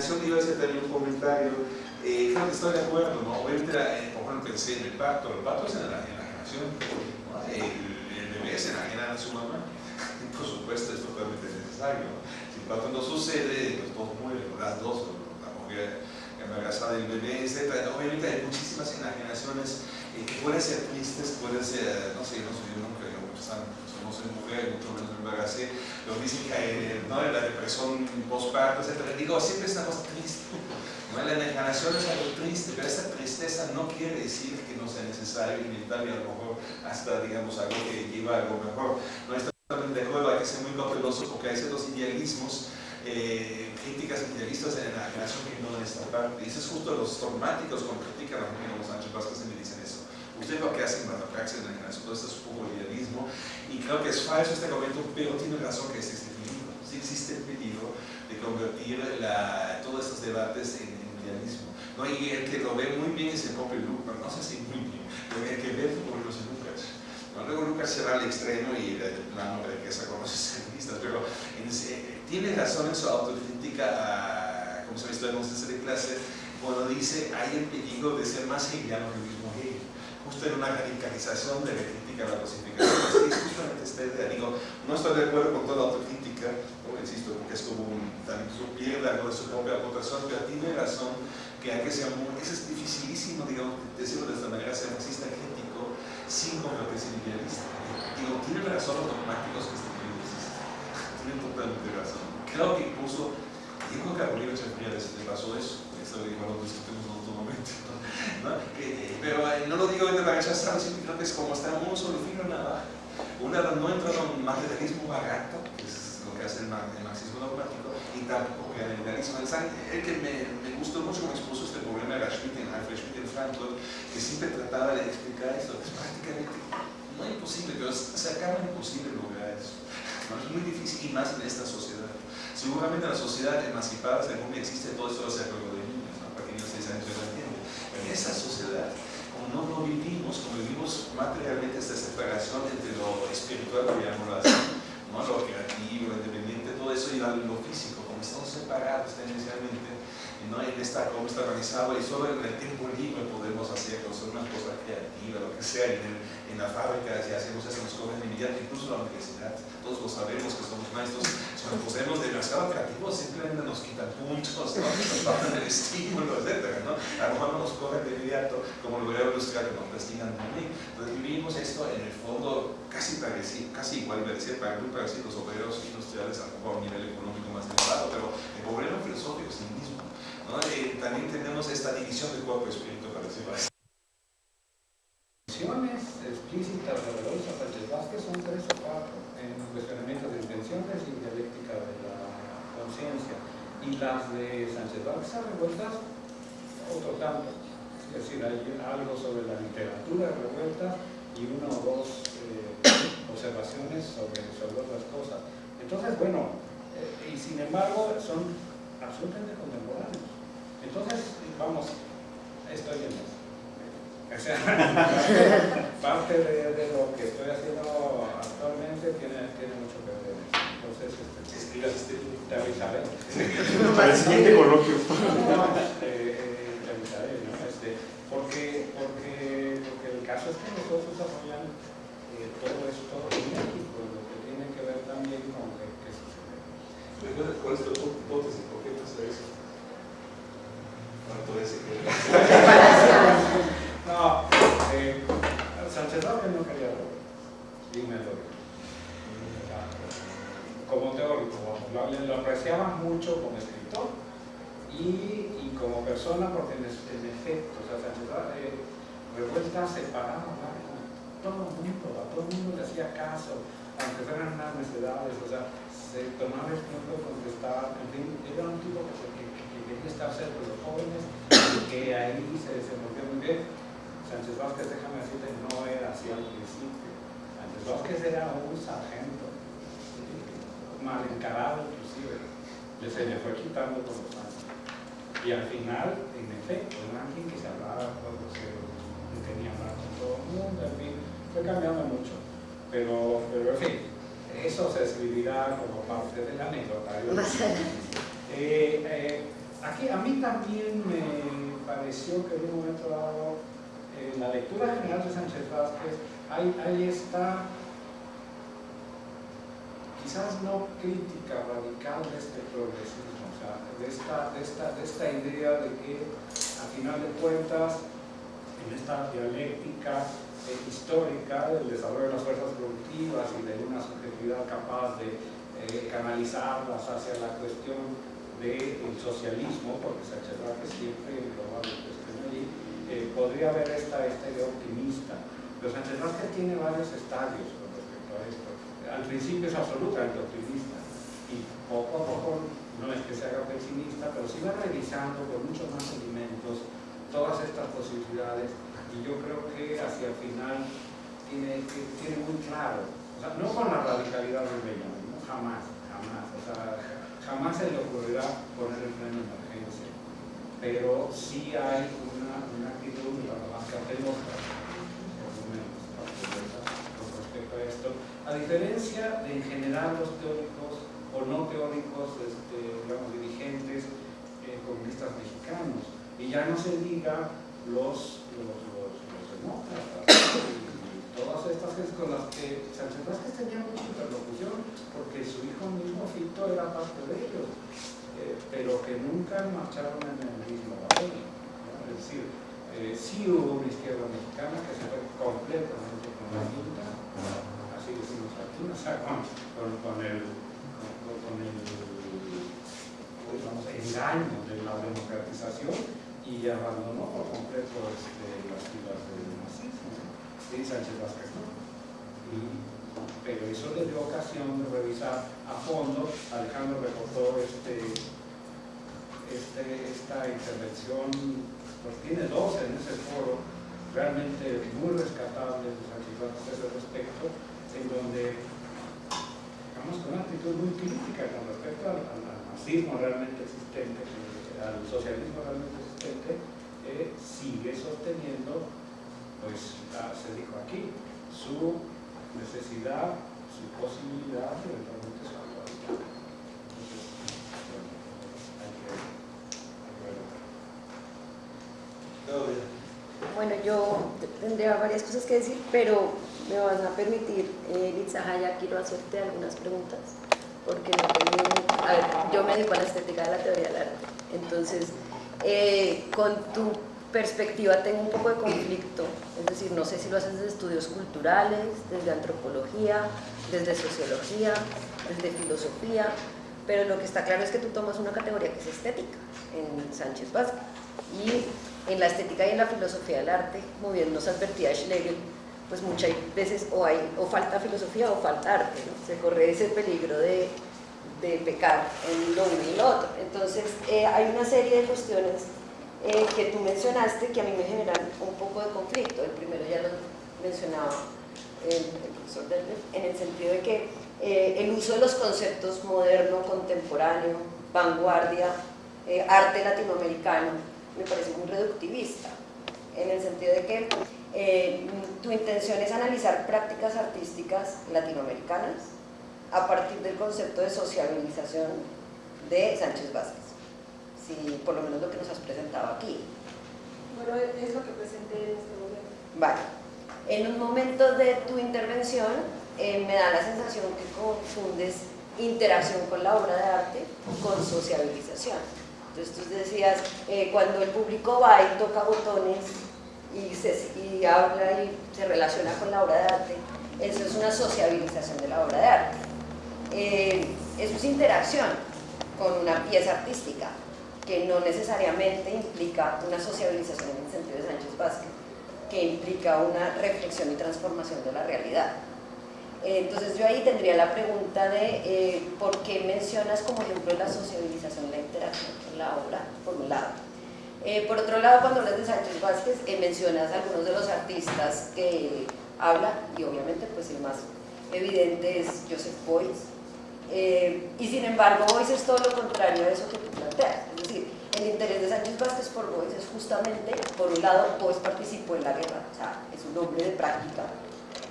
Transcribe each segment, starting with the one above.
enajenación, iba a hacer también un comentario, eh, creo que estoy de acuerdo, ¿no? Obviamente, eh, por ejemplo, pensé en el pacto, el pacto es en la enajenación, el, el, bebé se enajena a su mamá, por supuesto es totalmente necesario, si el pacto no sucede, los dos mueren, las dos, la mujer embarazada del bebé, etc. Obviamente hay muchísimas enajenaciones eh, que pueden ser tristes, pueden ser, no sé, no sé, yo nunca, yo no soy mujer, mucho menos me embaracé, lo dicen que ¿no? la depresión postparto, etc. Digo, siempre es una cosa triste. ¿no? La enajenación es algo triste, pero esa tristeza no quiere decir que no sea necesario, inevitable, a lo mejor hasta, digamos, algo que lleva algo mejor. No estoy de acuerdo, hay que ser muy cauteloso porque hay ciertos idealismos eh, críticas idealistas en la generación que no en esta parte. Y eso es justo los dogmáticos cuando critican a los Sánchez Vázquez y me dicen eso. Usted lo que hace en la praxis en la generación, todo esto es idealismo. Y creo que es falso este argumento, pero tiene razón que existe el peligro. Sí existe el peligro de convertir todos estos debates en, idealismo. ¿no? Y el que lo ve muy bien es el propio Lucas, no sé si muy bien, pero el que ve por los Lucas. ¿no? Luego Lucas se va al extremo y el plano de que se conoce feministas, pero en tiene razón en su autocrítica, como se ha visto en de clase, cuando dice hay el peligro de ser más hegeliano que el Hegel, justo en una radicalización de la crítica a la cosificación. Es justamente esta idea, digo, no estoy de acuerdo con toda autocrítica, como insisto, porque es como un, también pierde algo de su propia aportación, pero tiene razón que hay que ser muy, es dificilísimo, digamos, decirlo de esta manera, ser marxista crítico sin convertirse en idealista. Digo, tiene razón los dogmáticos que están tiene totalmente razón. Creo que incluso, creo que a Bolívar se le pasó eso, eso lo discutimos otro momento, ¿no? Que, pero eh, no lo digo la rechazar, sino que es como está un solo filo en la Una no entra en un materialismo barato, que es lo que hace el, marxismo dogmático, y tampoco el idealismo. El que me, me gustó mucho como expuso este problema era Schmitt en Alfred Schmitt en Frankfurt, que siempre trataba de explicar esto, es prácticamente no imposible, pero se acaba imposible lograr eso. Es muy difícil y más en esta sociedad. Seguramente en la sociedad emancipada según existe todo esto de juego de niños, ¿no? para que niños se años entienden. Pero en esa sociedad, como no lo vivimos, como vivimos materialmente esta separación entre lo espiritual, llamémoslo así, ¿no? lo creativo, lo independiente, todo eso y lo físico, como estamos separados tendencialmente, ¿no? en esta, cómo está organizado y solo en el tiempo libre podemos hacer una cosa creativa, lo que sea, en, en la fábrica, si hacemos eso nos cobran inmediato, incluso la universidad, todos lo sabemos que somos maestros, si nos demasiado creativos simplemente nos quitan puntos, ¿no? nos bajan el estímulo, etc. ¿no? A lo mejor no nos cobran de inmediato, como lo voy a nos castigan también. Entonces vivimos esto en el fondo casi parecido, casi igual, para muy parecidos obreros industriales a lo mejor a un nivel económico más elevado, pero el problema filosófico es el mismo. ¿No? También tenemos esta división de cuerpo y espíritu, para decirlo así. explícitas de Rodolfo Sánchez Vázquez son tres o cuatro en cuestionamiento de intenciones y dialéctica de la conciencia. Y las de Sánchez Vázquez revueltas, otro tanto. Es decir, hay algo sobre la literatura revuelta y una o dos eh, observaciones sobre, sobre otras cosas. Entonces, bueno, eh, y sin embargo son absolutamente contemporáneos. Entonces, vamos, estoy en eso. O sea, parte de, lo que estoy haciendo actualmente tiene, tiene mucho que ver. Entonces, este, este, te avisaré. Para el siguiente coloquio. No, eh, te avisaré, ¿no? Este, porque, porque, porque el caso es que nosotros desarrollamos eh, todo esto en México, lo que tiene que ver también con qué, qué sucede. ¿Cuál es tu hipótesis? ¿Por qué pasa eso? ¿Cuánto es que... No, eh, Sánchez Vázquez no quería lo y me lo Como teórico, lo, apreciaban mucho como escritor y, y, como persona porque en, efecto, o sea, Sánchez eh, revuelta separaba con todo el mundo, a todo el mundo le hacía caso, aunque fueran unas necesidades, o sea, se tomaba el tiempo de contestar, en fin, era un tipo que, que, que quería estar cerca de los jóvenes que ahí se desenvolvió muy bien Sánchez Vázquez, déjame decirte, no era así al principio. Sánchez Vázquez era un sargento, mal encarado inclusive. Se le fue quitando por los años. Y al final, en efecto, era alguien que se hablaba con los que tenía hablar con todo el mundo, en fin, fue cambiando mucho. Pero, pero en fin, eso se escribirá como parte de la anécdota. Eh, eh, aquí a mí también me pareció que en un momento dado, en la lectura general de Sánchez Vázquez, hay, hay esta quizás no crítica radical de este progresismo, o sea, de esta, de esta, de esta idea de que a final de cuentas, en esta dialéctica eh, histórica del desarrollo de las fuerzas productivas y de una subjetividad capaz de eh, canalizarlas hacia la cuestión del socialismo, porque Sánchez Vázquez siempre lo va a allí, eh, podría haber esta, esta idea optimista. Pero Sánchez Vázquez tiene varios estadios con respecto a esto. Al principio es absolutamente optimista. Y poco a poco no es que se haga pesimista, pero sí va revisando con muchos más elementos todas estas posibilidades. Y yo creo que hacia el final tiene, tiene muy claro, o sea, no con la radicalidad del Benjamin, no, jamás, jamás, o sea, jamás se le ocurrirá poner el freno de emergencia, pero sí hay una, una actitud, la más que hacemos, a diferencia de en general los teóricos o no teóricos, este, digamos, dirigentes eh, comunistas mexicanos, y ya no se diga los, los, los, demócratas, todas estas cosas con las que Sánchez Vázquez tenía mucha interlocución, porque su hijo mismo Fito era parte de ellos, eh, pero que nunca marcharon en el mismo papel. Es decir, eh, sí hubo una izquierda mexicana que se fue completamente con la junta, así decimos aquí, o sea, con, con, el, con, el digamos, engaño de la democratización y abandonó por completo este, las filas. ¿Sí? Sánchez Vázquez pero eso le dio ocasión de revisar a fondo. Alejandro reportó este, este, esta intervención, pues tiene dos en ese foro, realmente muy rescatables de Sánchez Vázquez al respecto, en donde, digamos, con una actitud muy crítica con respecto al, nazismo realmente existente, al socialismo realmente existente, eh, sigue sosteniendo, pues se dijo aquí, su necesidad, su posibilidad eventualmente su actualidad. Entonces, bueno, hay que, Todo bien. Bueno, yo tendría varias cosas que decir, pero me van a permitir, eh, quiero hacerte algunas preguntas, porque no tengo, a ver, yo me dedico a la estética de la teoría del arte, entonces, eh, con tu perspectiva tengo un poco de conflicto, es decir, no sé si lo haces desde estudios culturales, desde antropología, desde sociología, desde filosofía, pero lo que está claro es que tú tomas una categoría que es estética en Sánchez Vázquez y en la estética y en la filosofía del arte, como bien nos advertía Schlegel, pues muchas veces o, hay, o falta filosofía o falta arte, ¿no? se corre ese peligro de, de, pecar en lo uno y lo otro. Entonces eh, hay una serie de cuestiones eh, que tú mencionaste que a mí me generan un poco de conflicto. El primero ya lo mencionaba el, profesor Delmer, en el sentido de que eh, el uso de los conceptos moderno, contemporáneo, vanguardia, arte latinoamericano, me parece muy reductivista, en el sentido de que eh, tu intención es analizar prácticas artísticas latinoamericanas a partir del concepto de sociabilización de Sánchez Vázquez, si por lo menos lo que nos has presentado aquí. Bueno, es lo que presenté en este momento. Vale. En un momento de tu intervención eh, me da la sensación que confundes interacción con la obra de arte con sociabilización. Entonces tú decías, eh, cuando el público va y toca botones y, se, y habla y se relaciona con la obra de arte, eso es una sociabilización de la obra de arte. Eh, eso es interacción con una pieza artística, que no necesariamente implica una sociabilización en el sentido de Sánchez Vázquez, que implica una reflexión y transformación de la realidad. Entonces yo ahí tendría la pregunta de eh, por qué mencionas como ejemplo la sociabilización, la interacción con la obra, por un lado, eh, por otro lado, cuando hablas de Sánchez Vázquez, eh, mencionas algunos de los artistas que habla, y obviamente pues el más evidente es Joseph Beuys, eh, y sin embargo Beuys es todo lo contrario a eso que tú planteas, el interés de Sánchez Vázquez por Beuys es justamente, por un lado, Beuys participó en la guerra, o sea, es un hombre de práctica,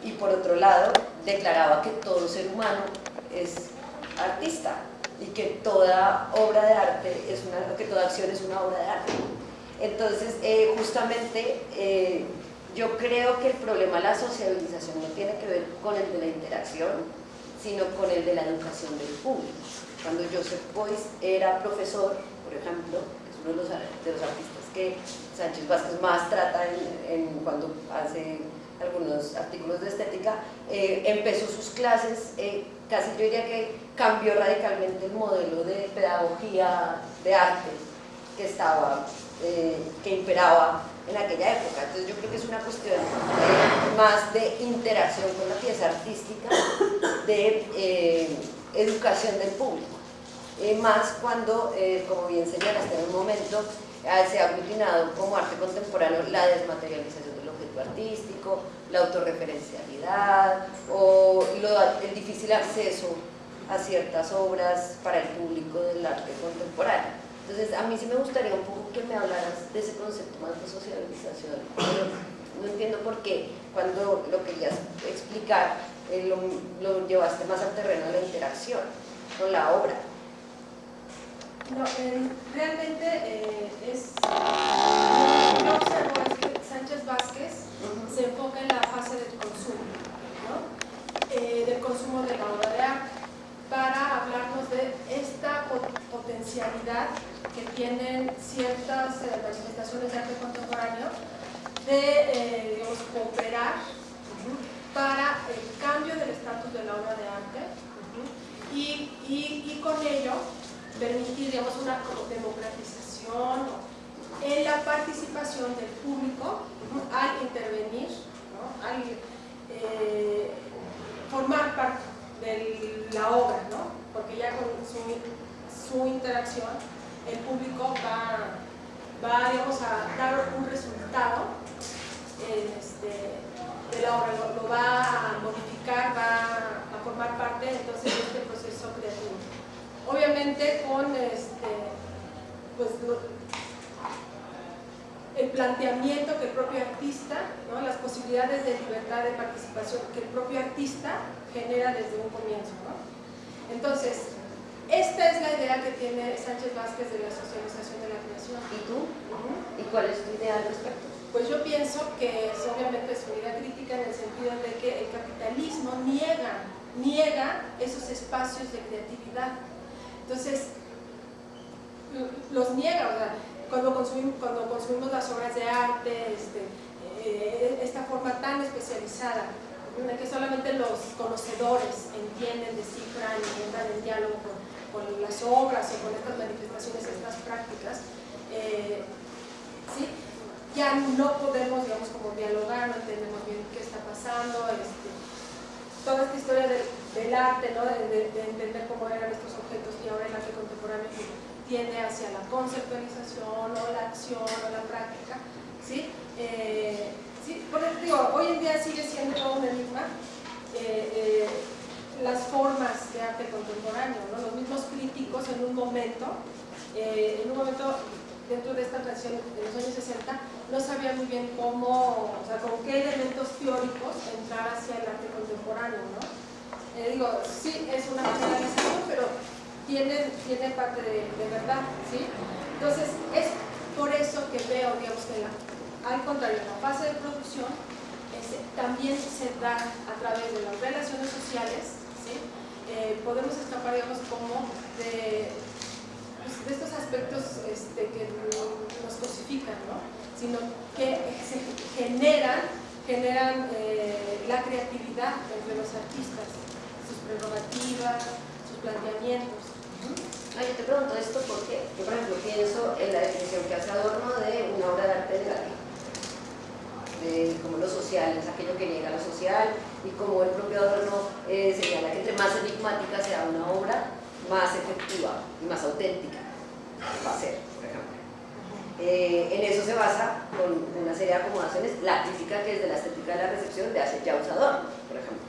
y por otro lado, declaraba que todo ser humano es artista, y que toda obra de arte es una, que toda acción es una obra de arte. Entonces, eh, justamente, eh, yo creo que el problema de la sociabilización no tiene que ver con el de la interacción, sino con el de la educación del público. Cuando Joseph Boyce era profesor, por ejemplo, es uno de los, de los artistas que Sánchez Vázquez más trata en, cuando hace algunos artículos de estética, eh, empezó sus clases, eh, casi yo diría que cambió radicalmente el modelo de pedagogía de arte que estaba, eh, que imperaba en aquella época. Entonces yo creo que es una cuestión más de interacción con la pieza artística, de educación del público. más cuando, como bien señalaste en un momento, Ah, se ha aglutinado como arte contemporáneo la desmaterialización del objeto artístico, la autorreferencialidad o el difícil acceso a ciertas obras para el público del arte contemporáneo. Entonces, a mí sí me gustaría un poco que me hablaras de ese concepto más de socialización. no entiendo por qué, cuando lo querías explicar, eh, lo, lo llevaste más al terreno de la interacción con la obra. No, realmente eh, es, lo que observo es que Sánchez Vázquez se enfoca en la fase del consumo, ¿no? eh, del consumo de la obra de arte, para hablarnos de esta potencialidad que tienen ciertas eh, manifestaciones de arte contemporáneo de eh, digamos, cooperar para el cambio del estatus de la obra de arte y, con ello permitir una democratización en la participación del público al intervenir, al eh, formar parte de la obra, ¿no? porque ya con su, interacción el público va, va digamos, a dar un resultado este, de la obra, lo, va a modificar, va a formar parte entonces de este proceso creativo obviamente con este, pues, el planteamiento que el propio artista, las posibilidades de libertad de participación que el propio artista genera desde un comienzo. Entonces, esta es la idea que tiene Sánchez Vázquez de la socialización de la creación. ¿Y tú? ¿Y cuál es tu idea al respecto? Pues yo pienso que es obviamente su idea crítica en el sentido de que el capitalismo niega, niega esos espacios de creatividad entonces, los niega, cuando consumimos, cuando consumimos las obras de arte, este, eh, esta forma tan especializada, en que solamente los conocedores entienden, descifran y entran en diálogo con, las obras o con estas manifestaciones, estas prácticas, eh, ¿sí? Ya no podemos, digamos, como dialogar, no entendemos bien qué está pasando, este, toda esta historia del, arte, ¿no? de, entender cómo eran estos objetos y ahora el arte contemporáneo tiende hacia la conceptualización o la acción o la práctica. ¿sí? Eh, ¿sí? digo, hoy en día sigue siendo un enigma eh, eh, las formas de arte contemporáneo. ¿no? Los mismos críticos en un momento, en un momento dentro de esta transición de los años 60, no sabía muy bien cómo, o sea, con qué elementos teóricos entrar hacia el arte contemporáneo, ¿no? Eh, digo, sí, es una generalización, pero tiene, tiene parte de, verdad, ¿sí? Entonces, es por eso que veo, digamos, que al contrario, la fase de producción este, también se da a través de las relaciones sociales, ¿sí? Eh, podemos escapar, digamos, como de de estos aspectos este, que nos cosifican, ¿no? sino que generan, generan eh, la creatividad entre los artistas, sus prerrogativas, sus planteamientos. Ah, yo te pregunto esto porque yo, por ejemplo, pienso en la definición que hace Adorno de una obra de arte negativa, de como lo social es aquello que niega lo social, y como el propio Adorno eh, señala que entre más enigmática sea una obra, más efectiva y más auténtica va a ser, por ejemplo. Eh, en eso se basa con una serie de acomodaciones la crítica que es de la estética de la recepción de hace ya usador, por ejemplo.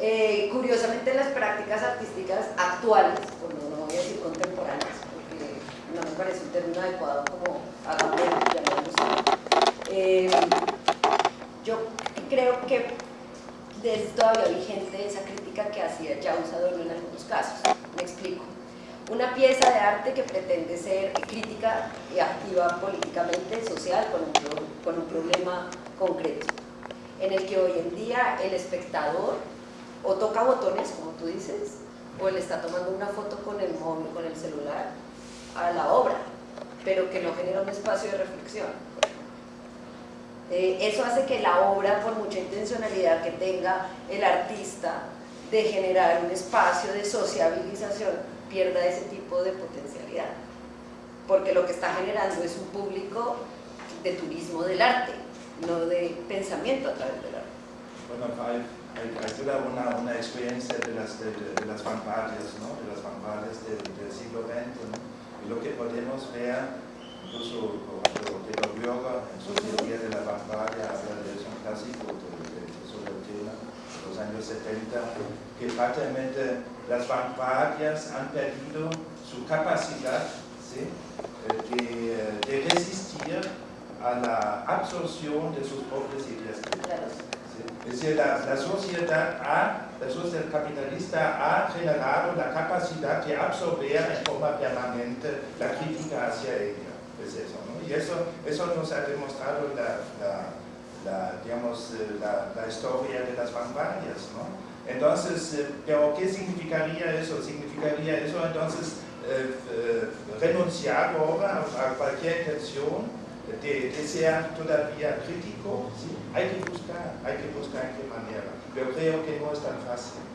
Eh, curiosamente las prácticas artísticas actuales, pues no, voy a decir contemporáneas, porque no me parece un término adecuado como eh, yo creo que es todavía vigente esa crítica que hacía ya usador en algunos casos Me explico. Una pieza de arte que pretende ser crítica y activa políticamente, social, con un, problema concreto, en el que hoy en día el espectador o toca botones, como tú dices, o le está tomando una foto con el móvil, con el celular, a la obra, pero que no genera un espacio de reflexión. Eh, eso hace que la obra, por mucha intencionalidad que tenga el artista de generar un espacio de sociabilización, pierda ese tipo de potencialidad. Porque lo que está generando es un público de turismo del arte, no de pensamiento a través del arte. Bueno, hay, hay, hay una, una, experiencia de las, de, de las vanguardias, ¿no? de las vanguardias del, del siglo XX, ¿no? y lo que podemos ver incluso Taylor Bürger en su teoría de la vanguardia habla de un clásico de, de, sobre el tema de los años 70, que prácticamente las vanguardias han perdido su capacidad ¿sí? de, de, resistir a la absorción de sus propias ideas. ¿sí? Es decir, la, la, sociedad ha, la sociedad capitalista ha generado la capacidad de absorber en forma permanente la crítica hacia ella. Es eso, ¿no? Y eso, eso nos ha demostrado la, la, la digamos, la, la, historia de las vanguardias, ¿no? Entonces, eh, pero ¿qué significaría eso? Significaría eso entonces eh, eh, renunciar ahora a cualquier intención de, ser todavía crítico, hay que buscar, hay que buscar en qué manera. Pero creo que no es tan fácil. ¿no?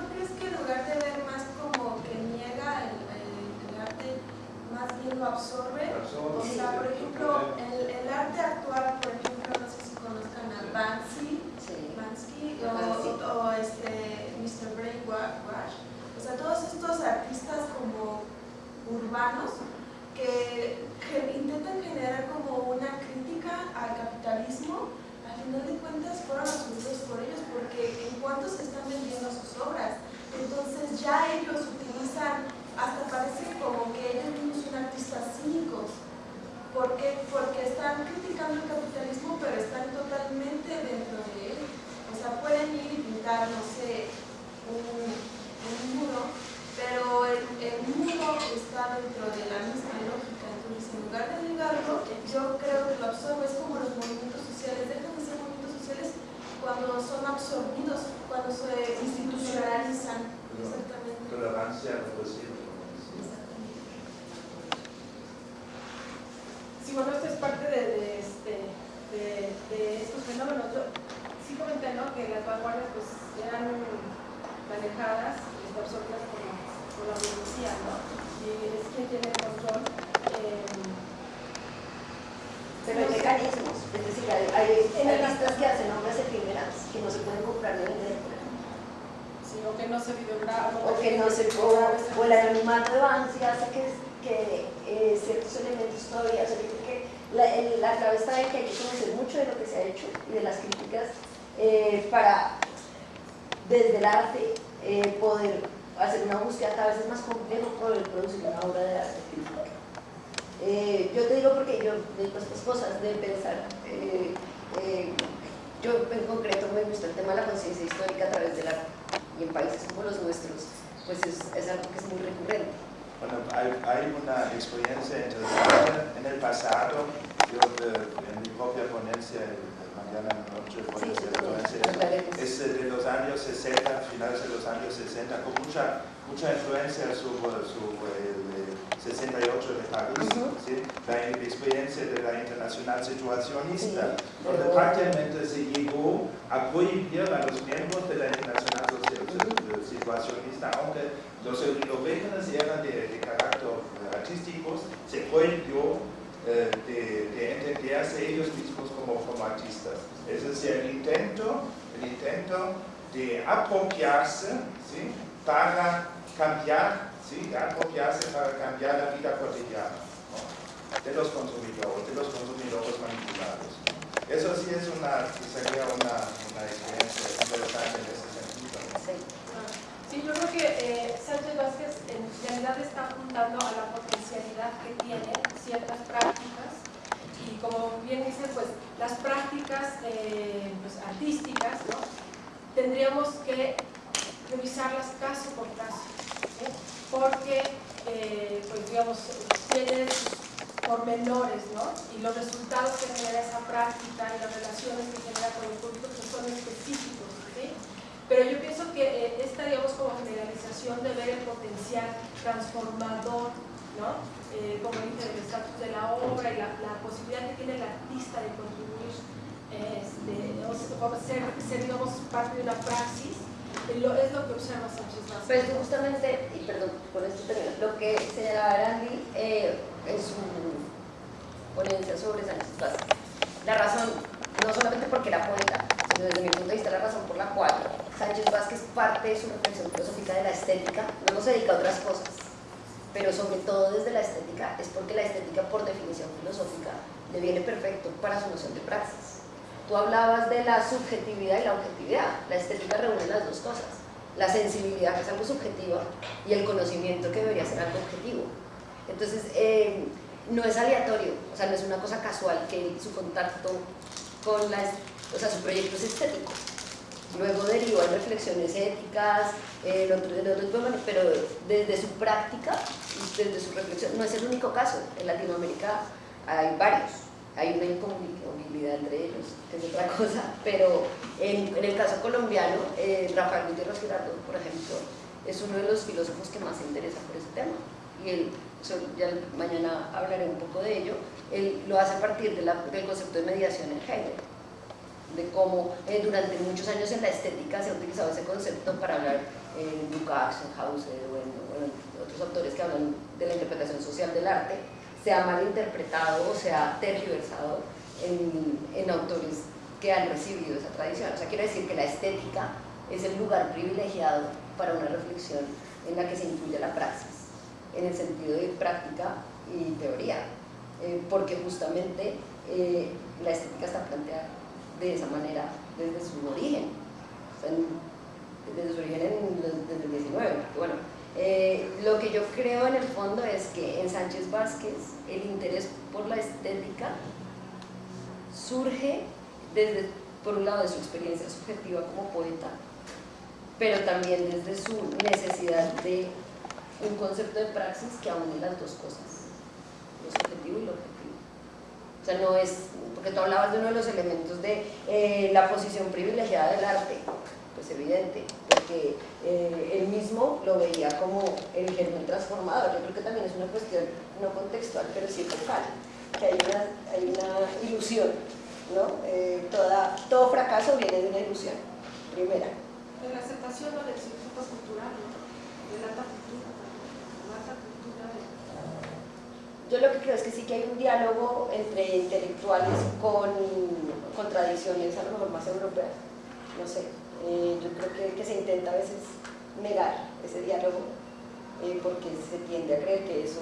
¿No crees que en lugar de ver más como que niega el, el, el arte, más bien lo absorbe? absorbe. O sea, por ejemplo, el, el, arte actual, por ejemplo, no sé si conozcan a Banksy, Sí. Bansky o, o, este Mr. Brainwash. O sea, todos estos artistas como urbanos que, que, intentan generar como una crítica al capitalismo, al final de cuentas fueron asumidos por ellos porque en cuanto se están vendiendo sus obras, entonces ya ellos utilizan, hasta parece como que ellos mismos son artistas cínicos. ¿Por qué? Porque están criticando el capitalismo, pero están totalmente dentro de él. O sea, pueden ir y pintar, no sé, un, un muro, pero el, el muro está dentro de la misma lógica. Entonces, en lugar de negarlo, yo creo que lo absorbe. Es como los movimientos sociales, dejan de ser movimientos sociales cuando son absorbidos, cuando se institucionalizan. Exactamente. Tolerancia represiva. Sí, bueno, esto es parte de, de, este, de, de estos fenómenos. Yo sí comenté ¿no? que las vanguardias pues, eran manejadas y absorbidas por la, por la burguesía, ¿no? Y es quien tiene el control. Eh, Pero hay mecanismos, es decir, hay, hay artistas que hacen obras efímeras que no se pueden comprar ni vender, por ejemplo. Sí, o que no se videograba. O que no se cobra, o el anonimato de Banksy hace que, que eh, ciertos elementos todavía, o sea, que la, el, la clave está en que hay que conocer mucho de lo que se ha hecho y de las críticas eh, para, desde el arte, eh, poder hacer una búsqueda cada vez es más complejo poder producir una obra de arte. Eh, yo te digo porque yo dedico a estas cosas de pensar. Eh, eh, yo en concreto me gusta el tema de la conciencia histórica a través del arte. Y en países como los nuestros, pues es, es algo que es muy recurrente. Bueno, hay, hay, una experiencia interesante. En el pasado, yo en mi propia ponencia, mañana en la noche, voy a hacer es de los años 60, finales de los años 60, con mucha, mucha influencia sobre, sobre el 68 de París, Ujú. ¿sí? la experiencia de la internacional situacionista, Sí, donde pero- prácticamente se llegó a prohibir a los miembros de la internacional situacionista, aunque los orígenes eran de, de carácter artísticos, se prohibió eh, de, de entenderse ellos mismos como, como artistas. Es decir, el intento, el intento de apropiarse ¿sí? para cambiar, ¿sí? de apropiarse para cambiar la vida cotidiana de los consumidores, de los consumidores manipulados. Eso sí es una, sería una, una experiencia interesante en. Sí. Yo creo que eh, Sánchez Vázquez en realidad está apuntando a la potencialidad que tienen ciertas prácticas y como bien dice, pues las prácticas eh, pues, artísticas ¿no? tendría tendríamos que revisarlas caso por caso, porque eh, pues digamos, tienen pormenores ¿no? y los resultados que genera esa práctica y las relaciones que genera con el público son específicos. Pero yo pienso que eh, esta, digamos, como generalización de ver el potencial transformador, ¿no? Eh, como dice, el estatus de la obra y la, posibilidad que tiene el artista de contribuir, este, o ser, ser, digamos, parte de una praxis, es lo que observa Sánchez Vázquez. Pues justamente, y perdón, por esto termino, lo que señalaba Arandi eh, en su ponencia sobre Sánchez Vázquez. La razón, no solamente porque era poeta, sino desde mi punto de vista la razón por la cual Sánchez Vázquez parte de su reflexión filosófica de la estética, no se dedica a otras cosas, pero sobre todo desde la estética, es porque la estética por definición filosófica le viene perfecto para su noción de praxis Tú hablabas de la subjetividad y la objetividad. La estética reúne las dos cosas. La sensibilidad, que es algo subjetivo, y el conocimiento, que debería ser algo objetivo. Entonces, eh, no es aleatorio, o sea, no es una cosa casual que su contacto con la... O sea, su proyecto es estético. Luego deriva en reflexiones éticas, en otros, pero desde su práctica, desde su reflexión, no es el único caso. En Latinoamérica hay varios. Hay una incompatibilidad entre ellos, que es otra cosa, pero en, el caso colombiano, eh, Rafael Gutiérrez Girardot, por ejemplo, es uno de los filósofos que más se interesa por ese tema, y él, ya mañana hablaré un poco de ello, él lo hace a partir del concepto de mediación en Hegel, de cómo eh, durante muchos años en la estética se ha utilizado ese concepto para hablar en Lukács, en Hauser o en otros autores que hablan de la interpretación social del arte, se ha malinterpretado o se ha tergiversado en, en autores que han recibido esa tradición. O sea, quiere decir que la estética es el lugar privilegiado para una reflexión en la que se incluye la praxis, en el sentido de práctica y teoría, eh, porque justamente eh, la estética está planteada de esa manera desde su origen, desde su origen en, desde el 19, bueno, eh, lo que yo creo en el fondo es que en Sánchez Vázquez el interés por la estética surge desde, por un lado, de su experiencia subjetiva como poeta, pero también desde su necesidad de un concepto de praxis que aúne las dos cosas, lo subjetivo y lo objetivo. Sea, no es, porque tú hablabas de uno de los elementos de eh, la posición privilegiada del arte, pues evidente, porque eh, él mismo lo veía como el germen transformador. Yo creo que también es una cuestión no contextual, pero sí focal, que hay una, hay una ilusión, ¿no? Eh, toda, todo fracaso viene de una ilusión, primera. La aceptación o del circuito cultural, ¿no? De la cultura, cultura. Yo lo que creo es que sí que hay un diálogo entre intelectuales con, con tradiciones a lo mejor más europeas, no sé, eh, yo creo que, se intenta a veces negar ese diálogo eh, porque se tiende a creer que eso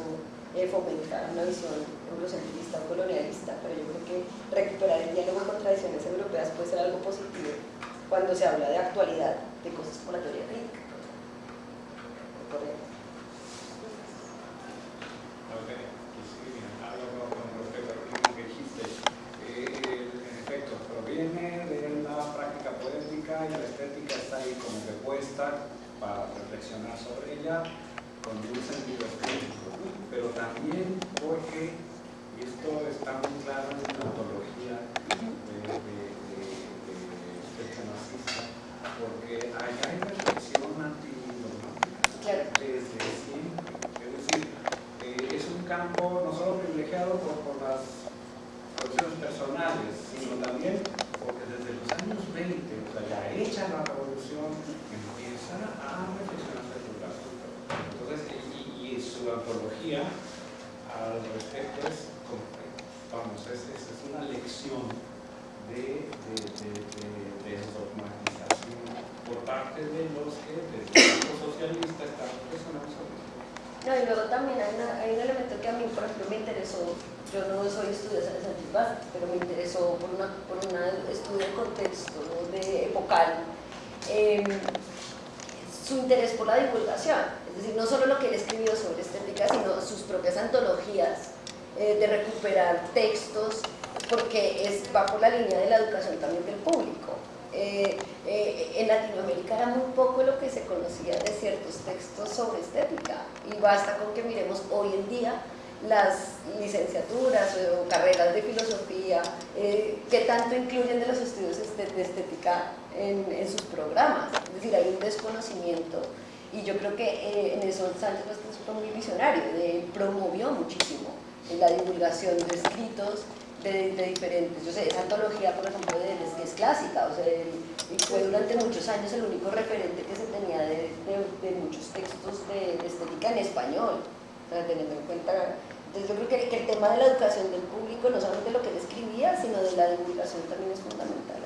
eh, fomenta una visión eurocentrista o colonialista, pero yo creo que recuperar el diálogo con tradiciones europeas puede ser algo positivo cuando se habla de actualidad, de cosas como la teoría crítica. Por. Creo que eh, en eso Sánchez fue muy visionario, de, promovió muchísimo la divulgación de escritos de, de, diferentes, yo sé, esa antología por ejemplo de Deleuze que es clásica, o sea, y fue durante muchos años el único referente que se tenía de, de muchos textos de, estética en español, o sea, teniendo en cuenta entonces yo creo que, que, el tema de la educación del público, no solamente lo que él escribía, sino de la divulgación también es fundamental.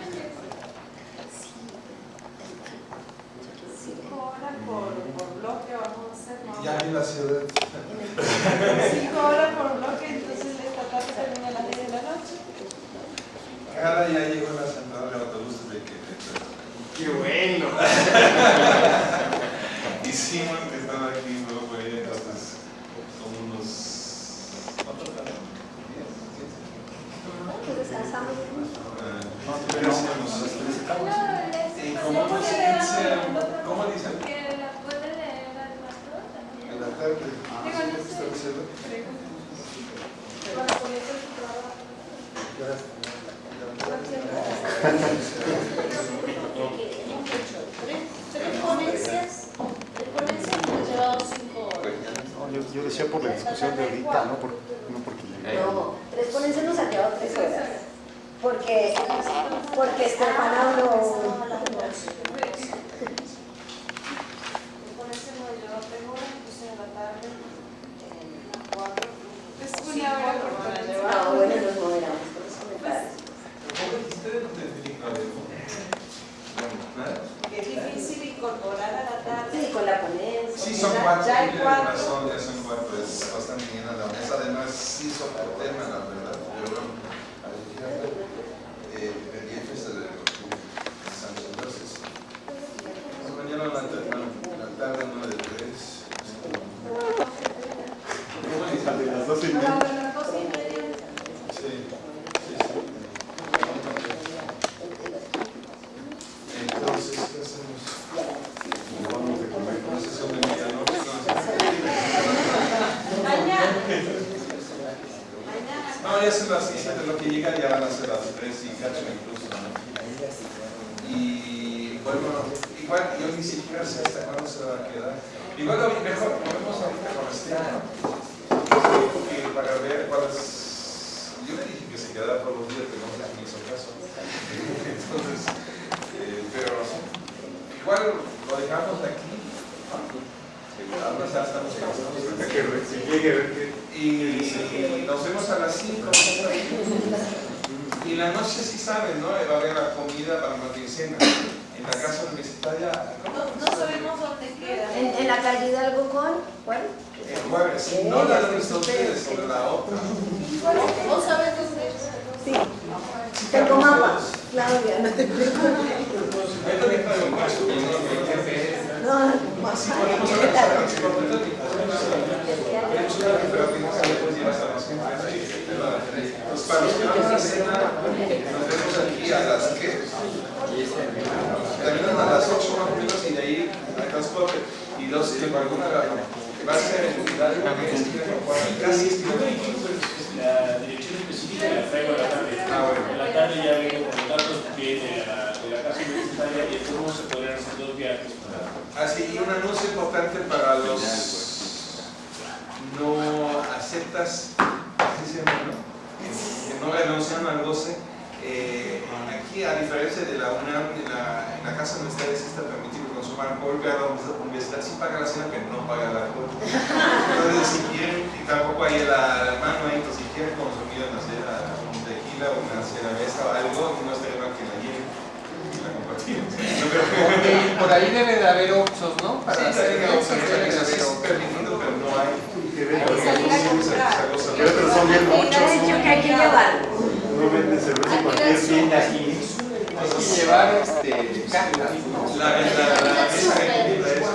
ver que. Y nos vemos a las 5. Y la noche sí saben, ¿no? Va a haber la comida para la quincena. En la casa universitaria. No, no sabemos dónde queda. En, en la calle Hidalgo con, ¿cuál? El jueves. No la de ustedes, sino la otra. ¿Vos sabés dónde? Sí. Claudia, no te preocupes. Ahí también traigo un caso, pero no, no, no. No, Si mapa. podemos ¿Qué hablar tal? si podemos hablar, tenemos una referencia que después llevas a las 5. Entonces, para los que van a cena, nos vemos aquí a las ¿qué? Terminan a las 8 más o menos y de ahí al transporte. Y dos, si alguna va a ser en que es casi La dirección específica la traigo a la tarde. Ah. En la tarde ya vengo con datos que de la, la casa universitaria y cómo se podrían hacer dos viajes Así, y un anuncio importante para los no aceptas, así se llama, ¿no? Que, no renuncian al goce. Eh, aquí, a diferencia de la UNAM, en la, en la casa universitaria sí está permitido consumir alcohol, pero la universidad sí paga la cena, pero no paga el alcohol. Entonces, si quieren, y tampoco hay la, la mano ahí, entonces, si quieren consumir, no sé, un tequila o una cerveza o algo, no estaría mal que la lleven Por ahí debe de haber Oxxos, ¿no? Para Sí, hacer sí, Oxxos debe de haber es Oxxos. permitido, pero no hay. Que Hay que salir a comprar. Que otros son bien muchos. que hay que llevar. No venden cerveza en cualquier tienda aquí. Hay que llevar este, cajas. La, la, la mesa que tiene eso.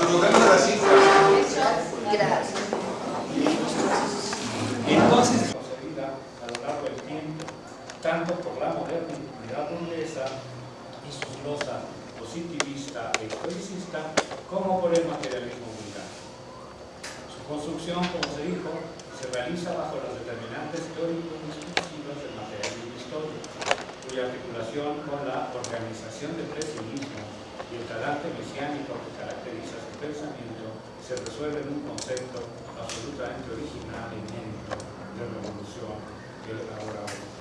Sus lugares a las 5. Gracias. Entonces, a lo largo del tiempo, tanto por la modernidad burguesa y su glosa positivista e historicista, como por el materialismo vulgar. Su construcción, como se dijo, se realiza bajo las determinantes teórico-discursivas del materialismo histórico, cuya articulación con la organización del pesimismo y el carácter mesiánico que caracteriza su pensamiento se resuelve en un concepto absolutamente original y inédito de revolución que hoy.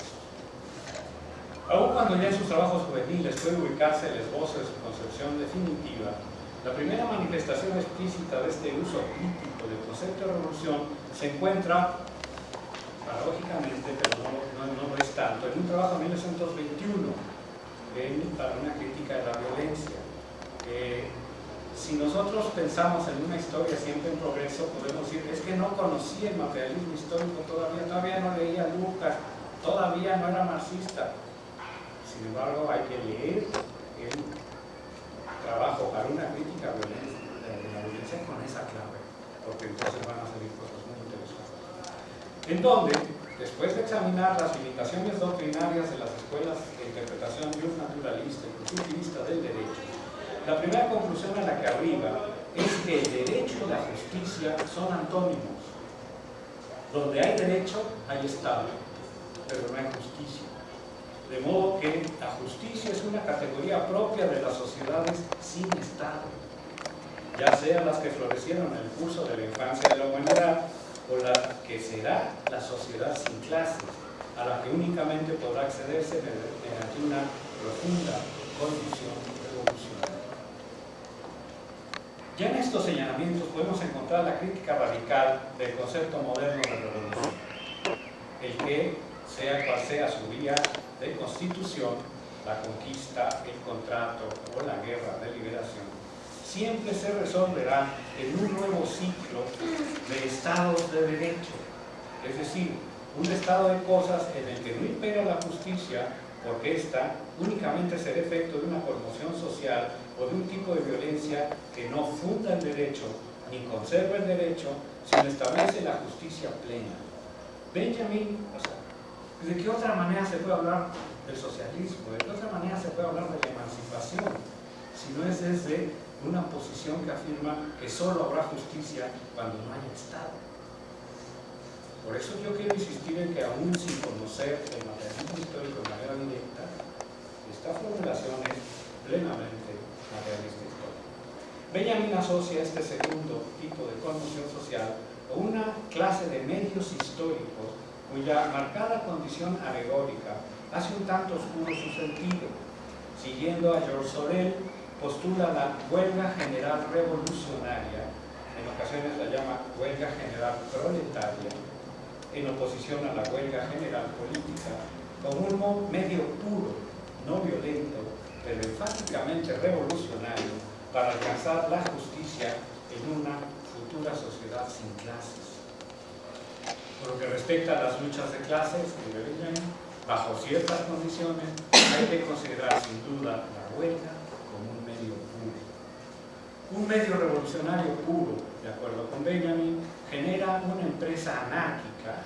Aun cuando ya en sus trabajos juveniles puede ubicarse el esbozo de su concepción definitiva, la primera manifestación explícita de este uso crítico del concepto de revolución se encuentra, paradójicamente, pero no, no, es tanto, en un trabajo de 1921 en, para una crítica de la violencia. Si nosotros pensamos en una historia siempre en progreso, podemos decir, es que no conocía el materialismo histórico todavía, todavía no leía Lucas, todavía no era marxista. Sin embargo, hay que leer el trabajo para una crítica de la violencia con esa clave, porque entonces van a salir cosas muy interesantes. En donde, después de examinar las limitaciones doctrinarias de las escuelas de interpretación naturalista y positivista del derecho, la primera conclusión a la que arriba es que el derecho y la justicia son antónimos. Donde hay derecho, hay Estado, pero no hay justicia. De modo que la justicia es una categoría propia de las sociedades sin Estado, ya sean las que florecieron en el curso de la infancia de la humanidad o la que será la sociedad sin clases, a la que únicamente podrá accederse mediante una profunda condición revolucionaria. Ya en estos señalamientos podemos encontrar la crítica radical del concepto moderno de revolución, el que, sea cual sea su vía de constitución, la conquista, el contrato o la guerra de liberación, siempre se resolverá en un nuevo ciclo de estados de derecho, es decir, un estado de cosas en el que no impera la justicia porque ésta únicamente será efecto de una conmoción social o de un tipo de violencia que no funda el derecho ni conserva el derecho, sino establece la justicia plena. Benjamin, o sea, ¿de qué otra manera se puede hablar del socialismo? ¿De qué otra manera se puede hablar de la emancipación? Si no es desde una posición que afirma que solo habrá justicia cuando no haya Estado. Por eso yo quiero insistir en que aún sin conocer el materialismo histórico de manera directa, esta formulación es plenamente materialista histórico. Benjamin asocia este segundo tipo de conmoción social a una clase de medios históricos cuya marcada condición alegórica hace un tanto oscuro su sentido. Siguiendo a George Sorel, postula la huelga general revolucionaria, en ocasiones la llama huelga general proletaria, en oposición a la huelga general política, como un medio puro, no violento, pero enfáticamente revolucionario para alcanzar la justicia en una futura sociedad sin clases. Por lo que respecta a las luchas de clases, bajo ciertas condiciones, hay que considerar sin duda la huelga como un medio puro. Un medio revolucionario puro, de acuerdo con Benjamin, genera una empresa anárquica,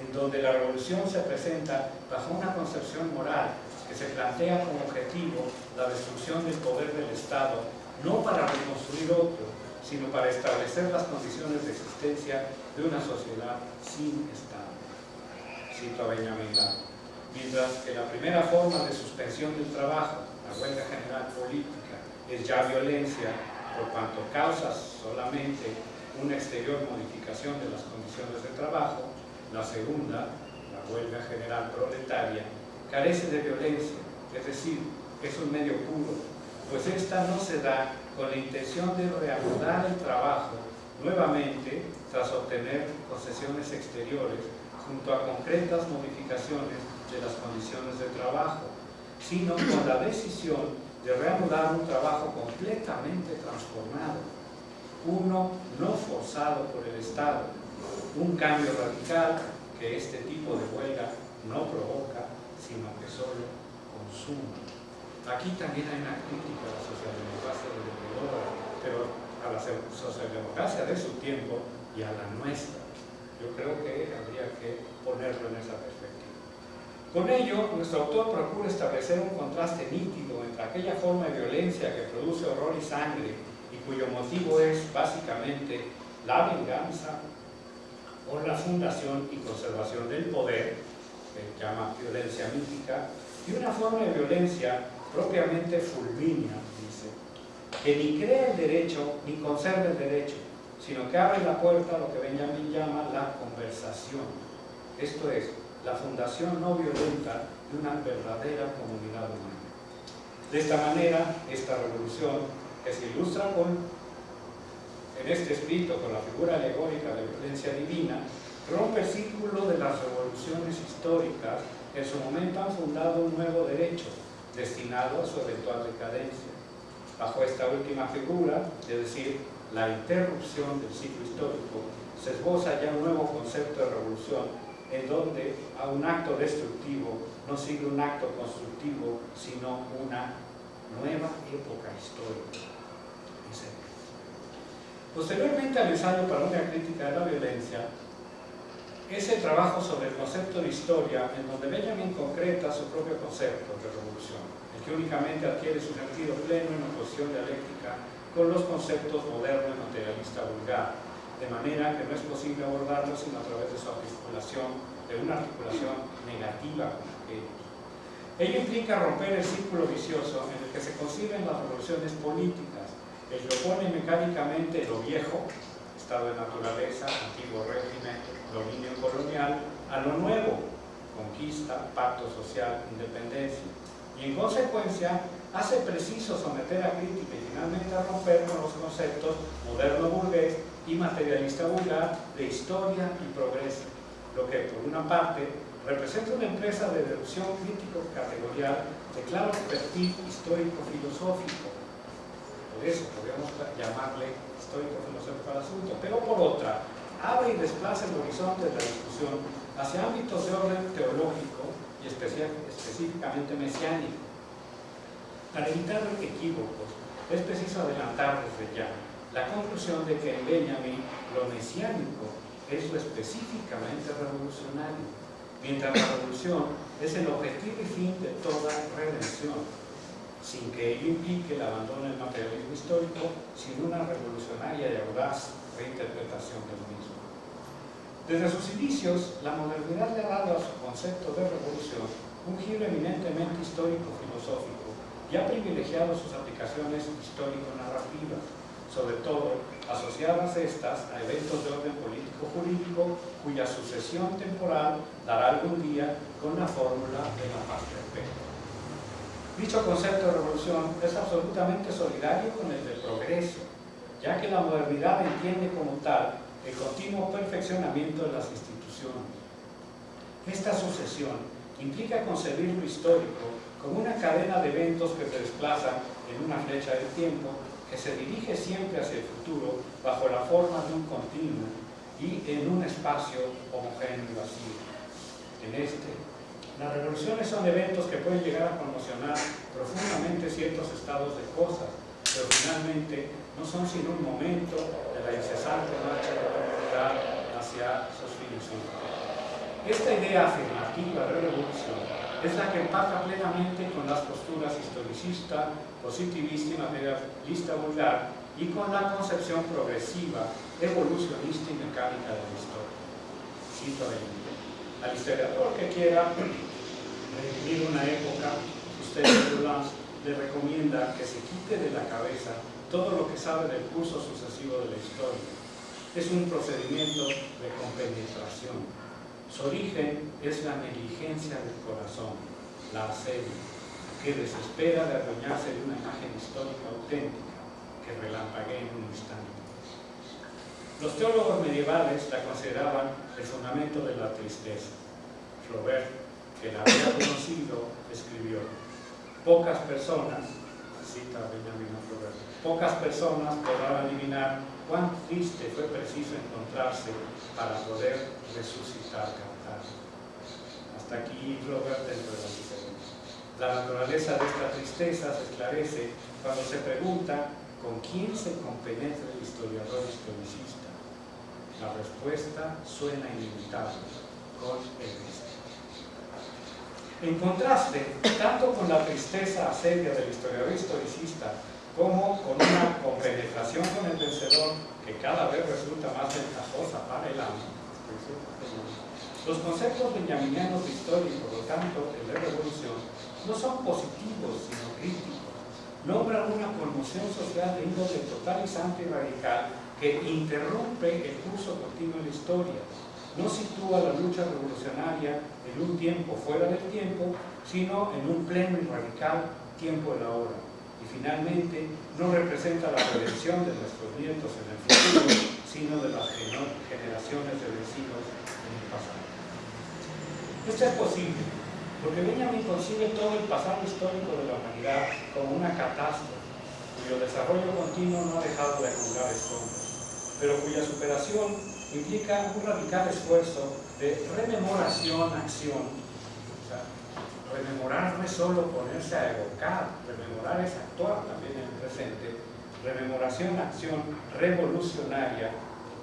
en donde la revolución se presenta bajo una concepción moral que se plantea como objetivo la destrucción del poder del Estado, no para reconstruir otro, sino para establecer las condiciones de existencia de una sociedad sin Estado. Cito a Benjamin Mientras que la primera forma de suspensión del trabajo, la huelga general política, es ya violencia, por cuanto causa solamente una exterior modificación de las condiciones de trabajo, la segunda, la huelga general proletaria, carece de violencia, es decir, es un medio puro, pues esta no se da con la intención de reanudar el trabajo nuevamente tras obtener concesiones exteriores junto a concretas modificaciones de las condiciones de trabajo, sino con la decisión de reanudar un trabajo completamente transformado, uno no forzado por el Estado, un cambio radical que este tipo de huelga no provoca sino que solo consuma. Aquí también hay una crítica a la socialdemocracia pero a la socialdemocracia de su tiempo y a la nuestra. Yo creo que habría que ponerlo en esa perspectiva. Con ello, nuestro autor procura establecer un contraste nítido entre aquella forma de violencia que produce horror y sangre y cuyo motivo es básicamente la venganza o la fundación y conservación del poder, que llama violencia mítica, y una forma de violencia propiamente fulmínea, que ni crea el derecho ni conserva el derecho, sino que abre la puerta a lo que Benjamin llama la conversación. Esto es, la fundación no violenta de una verdadera comunidad humana. De esta manera, esta revolución, que se ilustra con, en este escrito con la figura alegórica de violencia divina, rompe el círculo de las revoluciones históricas que en su momento han fundado un nuevo derecho, destinado a su eventual decadencia. Bajo esta última figura, es decir, la interrupción del ciclo histórico, se esboza ya un nuevo concepto de revolución en donde a un acto destructivo no sigue un acto constructivo, sino una nueva época histórica. Posteriormente al ensayo para una crítica de la violencia, ese trabajo sobre el concepto de historia en donde Benjamin concreta su propio concepto de revolución, que únicamente adquiere su sentido pleno en oposición dialéctica con los conceptos moderno y materialista vulgar, de manera que no es posible abordarlo sino a través de su articulación, de una articulación negativa con aquellos. Ello implica romper el círculo vicioso en el que se conciben las revoluciones políticas, el que opone mecánicamente lo viejo, estado de naturaleza, antiguo régimen, dominio colonial, a lo nuevo, conquista, pacto social, independencia. Y en consecuencia, hace preciso someter a crítica y finalmente a romper con los conceptos moderno burgués y materialista vulgar de historia y progreso, lo que por una parte representa una empresa de deducción crítico-categorial de claro perfil histórico-filosófico. Por eso podríamos llamarle histórico-filosófico al asunto, pero por otra, abre y desplaza el horizonte de la discusión hacia ámbitos de orden teológico específicamente mesiánico. Para evitar equívocos, es preciso adelantar desde ya la conclusión de que en Benjamin lo mesiánico es lo específicamente revolucionario, mientras la revolución es el objetivo y fin de toda redención, sin que ello implique el abandono del materialismo histórico, sin una revolucionaria y audaz reinterpretación del mismo. Desde sus inicios, la modernidad le ha dado a su concepto de revolución un giro eminentemente histórico-filosófico y ha privilegiado sus aplicaciones histórico-narrativas, sobre todo asociadas estas a eventos de orden político-jurídico cuya sucesión temporal dará algún día con la fórmula de la paz perfecta. Dicho concepto de revolución es absolutamente solidario con el de progreso, ya que la modernidad entiende como tal el continuo perfeccionamiento de las instituciones. Esta sucesión implica concebir lo histórico como una cadena de eventos que se desplazan en una flecha del tiempo que se dirige siempre hacia el futuro bajo la forma de un continuo y en un espacio homogéneo y vacío. En este, las revoluciones son eventos que pueden llegar a conmocionar profundamente ciertos estados de cosas, pero finalmente no son sino un momento de la incesante marcha de la humanidad hacia sus fines Esta idea afirmativa de revolución es la que empaca plenamente con las posturas historicista, positivista y materialista vulgar y con la concepción progresiva, evolucionista y mecánica de la historia. Cito Al historiador que quiera revivir una época, usted le recomienda que se quite de la cabeza todo lo que sabe del curso sucesivo de la historia. Es un procedimiento de compenetración. Su origen es la negligencia del corazón, la asedia, que desespera de adueñarse de una imagen histórica auténtica que relampaguee en un instante. Los teólogos medievales la consideraban el fundamento de la tristeza. Flaubert, que la había conocido, escribió, pocas personas, cita Benjamin Flaubert, Pocas personas podrán adivinar cuán triste fue preciso encontrarse para poder resucitar cantar. Hasta aquí Robert dentro de la La naturaleza de esta tristeza se esclarece cuando se pregunta ¿con quién se compenetra el historiador historicista? La respuesta suena inevitable, con el Cristo. En contraste, tanto con la tristeza asedia del historiador historicista como con una compenetración con el vencedor que cada vez resulta más ventajosa para el amo, los conceptos benjaminianos de historia y por lo tanto de revolución no son positivos sino críticos. Nombran una conmoción social de índole totalizante y radical que interrumpe el curso continuo de la historia. No sitúa la lucha revolucionaria en un tiempo fuera del tiempo, sino en un pleno y radical tiempo de la hora. Finalmente, no representa la prevención de nuestros nietos en el futuro, sino de las generaciones de vecinos en el pasado. Esto es posible, porque Benjamin concibe todo el pasado histórico de la humanidad como una catástrofe, cuyo desarrollo continuo no ha dejado de acumular escombros, pero cuya superación implica un radical esfuerzo de rememoración-acción. Rememorar no es solo ponerse a evocar, rememorar es actuar también en el presente. Rememoración-acción revolucionaria,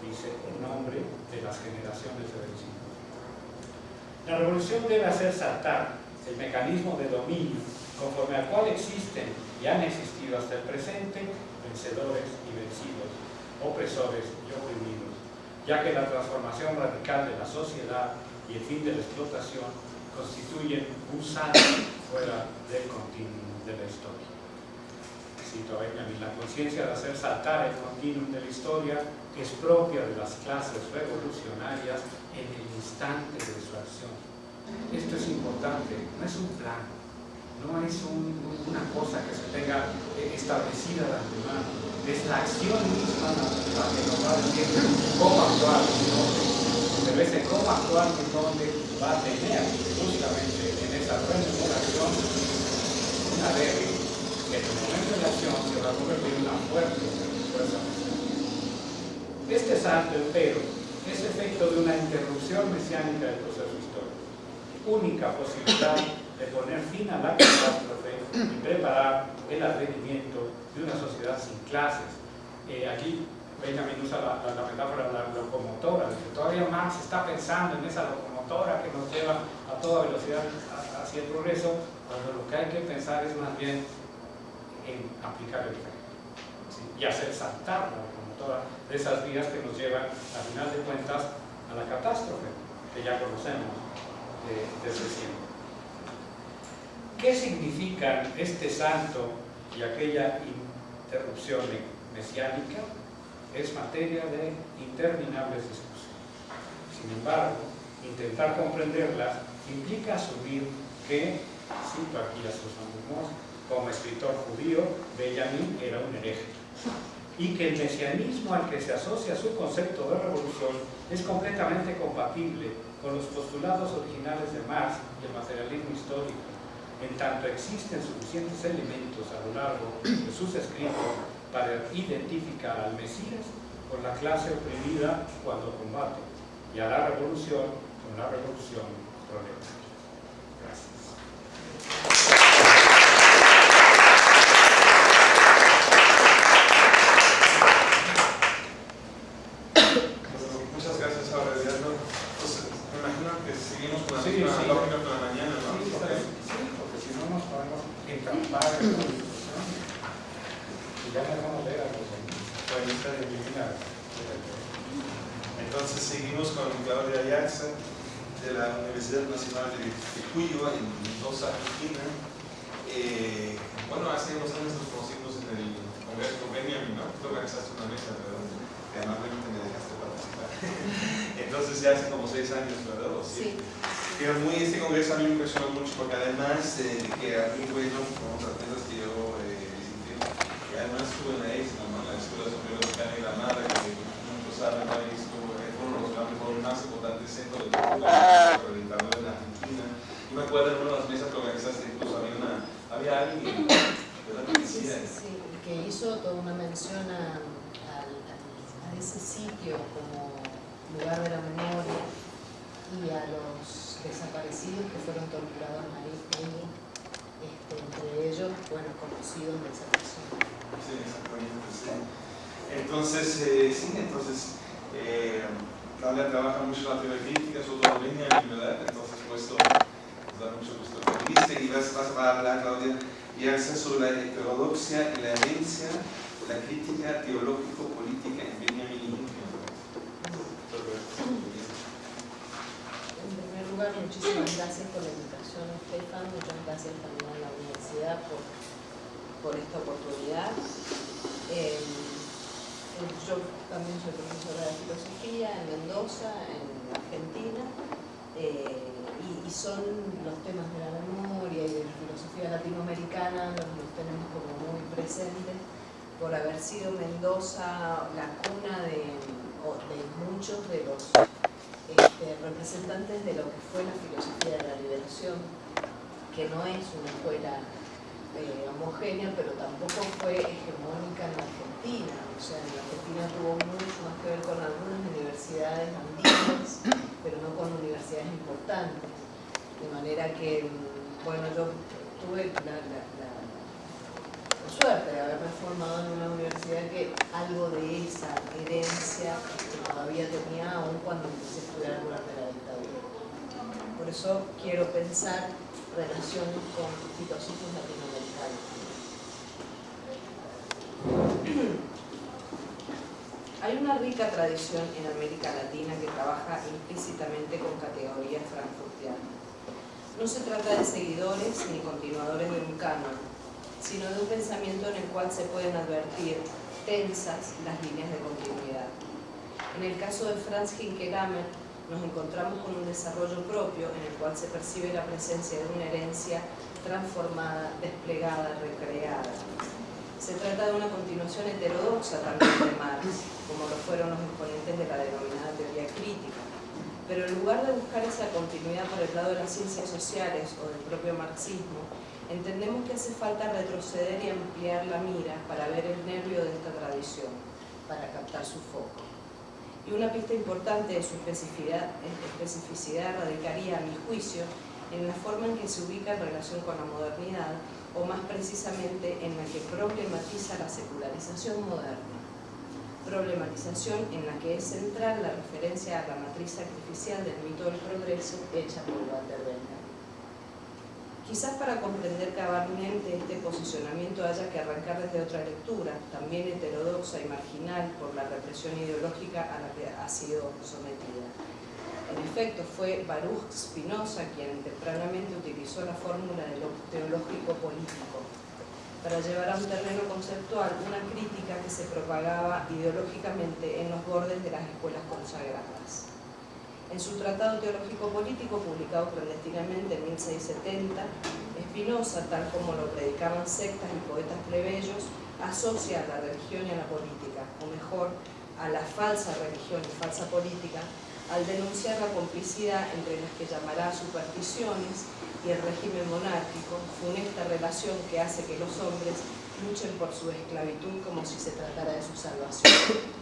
dice el nombre de las generaciones de vecinos. La revolución debe hacer saltar el mecanismo de dominio conforme al cual existen y han existido hasta el presente vencedores y vencidos, opresores y oprimidos, ya que la transformación radical de la sociedad y el fin de la explotación constituyen un salto fuera del continuum de la historia. Cito Benjamin, la conciencia de hacer saltar el continuum de la historia es propia de las clases revolucionarias en el instante de su acción. Esto es importante, no es un plan, no es una cosa que se tenga eh, establecida de antemano, es la acción misma la que nos va a decir cómo actuar y dónde. Ese cómo actuar y dónde va a tener justamente en esa rememoración una débil que en el momento de la acción se va a convertir en una fuerte fuerza. Este salto, pero, es efecto de una interrupción mesiánica del proceso histórico. Única posibilidad de poner fin a la catástrofe y preparar el advenimiento de una sociedad sin clases. Eh, aquí Benjamin usa la, metáfora de la locomotora, que todavía Marx está pensando en esa locomotora que nos lleva a toda velocidad hacia el progreso, cuando lo que hay que pensar es más bien en aplicar el tren y hacer saltar la locomotora de esas vías que nos llevan, a final de cuentas, a la catástrofe que ya conocemos desde siempre. ¿Qué significan este santo y aquella interrupción mesiánica? Es materia de interminables discusiones. Sin embargo, intentar comprenderlas implica asumir que, cito aquí a sus alumnos, como escritor judío, Benjamin era un hereje. Y que el mesianismo al que se asocia su concepto de revolución es completamente compatible con los postulados originales de Marx y el materialismo histórico, en tanto existen suficientes elementos a lo largo de sus escritos para identificar al Mesías con la clase oprimida cuando combate y a la revolución con la revolución proletaria. Gracias. Universidades importantes. De manera que, bueno, yo tuve la, suerte de haberme formado en una universidad que algo de esa herencia todavía tenía aún cuando empecé a estudiar durante la dictadura. Por eso quiero pensar relaciones con filósofos latinoamericanos. Hay una rica tradición en América Latina que trabaja implícitamente con categorías frankfurtianas. No se trata de seguidores ni continuadores de un canon, sino de un pensamiento en el cual se pueden advertir tensas las líneas de continuidad. En el caso de Franz Hinkelamer, nos encontramos con un desarrollo propio en el cual se percibe la presencia de una herencia transformada, desplegada, recreada. Se trata de una continuación heterodoxa también de Marx, como lo fueron los exponentes de la denominada teoría crítica. Pero en lugar de buscar esa continuidad por el lado de las ciencias sociales o del propio marxismo, entendemos que hace falta retroceder y ampliar la mira para ver el nervio de esta tradición, para captar su foco. Y una pista importante de su especificidad, especificidad radicaría, a mi juicio, en la forma en que se ubica en relación con la modernidad, o más precisamente en la que problematiza la secularización moderna. Problematización en la que es central la referencia a la matriz sacrificial del mito del progreso hecha por Walter Benjamin. Quizás para comprender cabalmente este posicionamiento haya que arrancar desde otra lectura, también heterodoxa y marginal por la represión ideológica a la que ha sido sometida. En efecto, fue Baruch Spinoza quien tempranamente utilizó la fórmula de lo teológico político para llevar a un terreno conceptual una crítica que se propagaba ideológicamente en los bordes de las escuelas consagradas. En su Tratado Teológico Político, publicado clandestinamente en 1670, Spinoza, tal como lo predicaban sectas y poetas plebeyos, asocia a la religión y a la política, o mejor, a la falsa religión y falsa política, al denunciar la complicidad entre las que llamará supersticiones y el régimen monárquico, funesta relación que hace que los hombres luchen por su esclavitud como si se tratara de su salvación.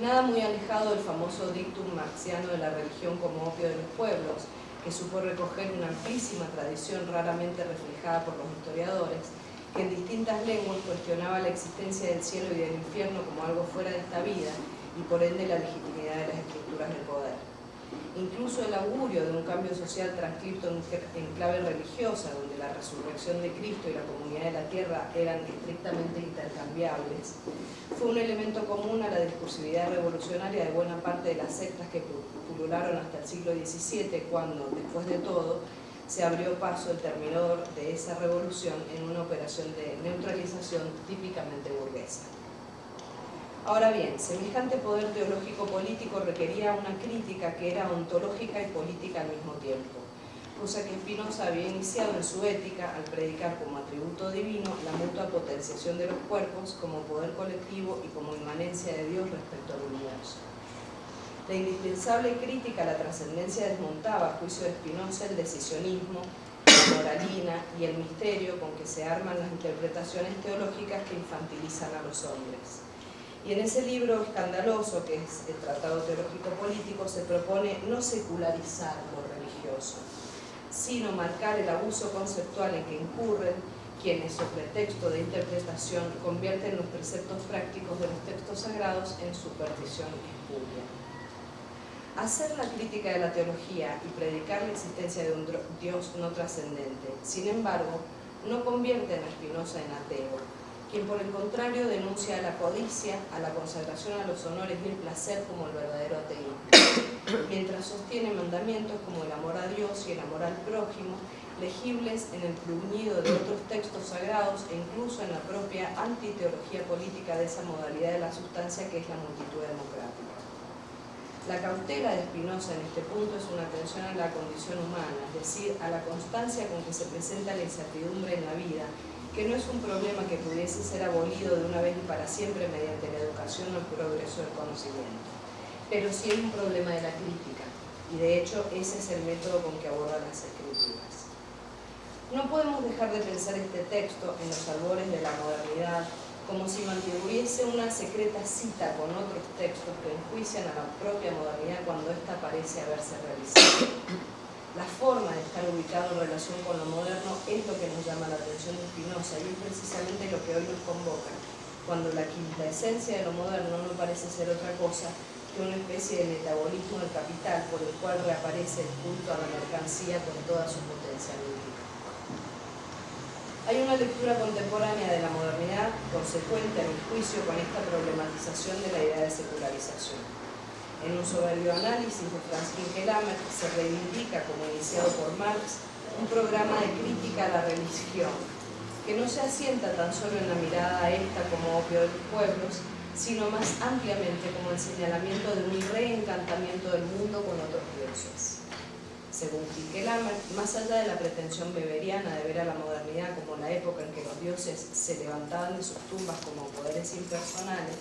Nada muy alejado del famoso dictum marxiano de la religión como opio de los pueblos, que supo recoger una amplísima tradición raramente reflejada por los historiadores, que en distintas lenguas cuestionaba la existencia del cielo y del infierno como algo fuera de esta vida y por ende la legitimidad de las estructuras del poder. Incluso el augurio de un cambio social transcrito en clave religiosa, donde la resurrección de Cristo y la comunidad de la tierra eran estrictamente intercambiables, fue un elemento común a la discursividad revolucionaria de buena parte de las sectas que pulularon hasta el siglo XVII, cuando, después de todo, se abrió paso el terminador de esa revolución en una operación de neutralización típicamente burguesa. Ahora bien, semejante poder teológico-político requería una crítica que era ontológica y política al mismo tiempo, cosa que Spinoza había iniciado en su ética al predicar como atributo divino la mutua potenciación de los cuerpos como poder colectivo y como inmanencia de Dios respecto al universo. La indispensable crítica a la trascendencia desmontaba, a juicio de Spinoza, el decisionismo, la moralina y el misterio con que se arman las interpretaciones teológicas que infantilizan a los hombres. Y en ese libro escandaloso, que es el Tratado Teológico Político, se propone no secularizar lo religioso, sino marcar el abuso conceptual en que incurren quienes, sobre texto de interpretación, convierten los preceptos prácticos de los textos sagrados en superstición espuria. Hacer la crítica de la teología y predicar la existencia de un Dios no trascendente, sin embargo, no convierte a Spinoza en ateo, quien por el contrario denuncia a la codicia, a la consagración a los honores y el placer como el verdadero ateísmo, mientras sostiene mandamientos como el amor a Dios y el amor al prójimo, legibles en el bruñido de otros textos sagrados e incluso en la propia antiteología política de esa modalidad de la sustancia que es la multitud democrática. La cautela de Spinoza en este punto es una atención a la condición humana, es decir, a la constancia con que se presenta la incertidumbre en la vida, que no es un problema que pudiese ser abolido de una vez y para siempre mediante la educación o el progreso del conocimiento, pero sí es un problema de la crítica, y de hecho ese es el método con que aborda las escrituras. No podemos dejar de pensar este texto en los albores de la modernidad como si mantuviese una secreta cita con otros textos que enjuician a la propia modernidad cuando ésta parece haberse realizado. La forma de estar ubicado en relación con lo moderno es lo que nos llama la atención de Spinoza y es precisamente lo que hoy nos convoca, cuando la quinta esencia de lo moderno no parece ser otra cosa que una especie de metabolismo del capital por el cual reaparece el culto a la mercancía con toda su potencia hay una lectura contemporánea de la modernidad consecuente a mi juicio con esta problematización de la idea de secularización. En un soberbio análisis de Franz Kinkelhammer se reivindica, como iniciado por Marx, un programa de crítica a la religión, que no se asienta tan solo en la mirada a esta como opio de los pueblos, sino más ampliamente como el señalamiento de un reencantamiento del mundo con otros dioses. Según Kinkelhammer, más allá de la pretensión beberiana de ver a la modernidad como la época en que los dioses se levantaban de sus tumbas como poderes impersonales,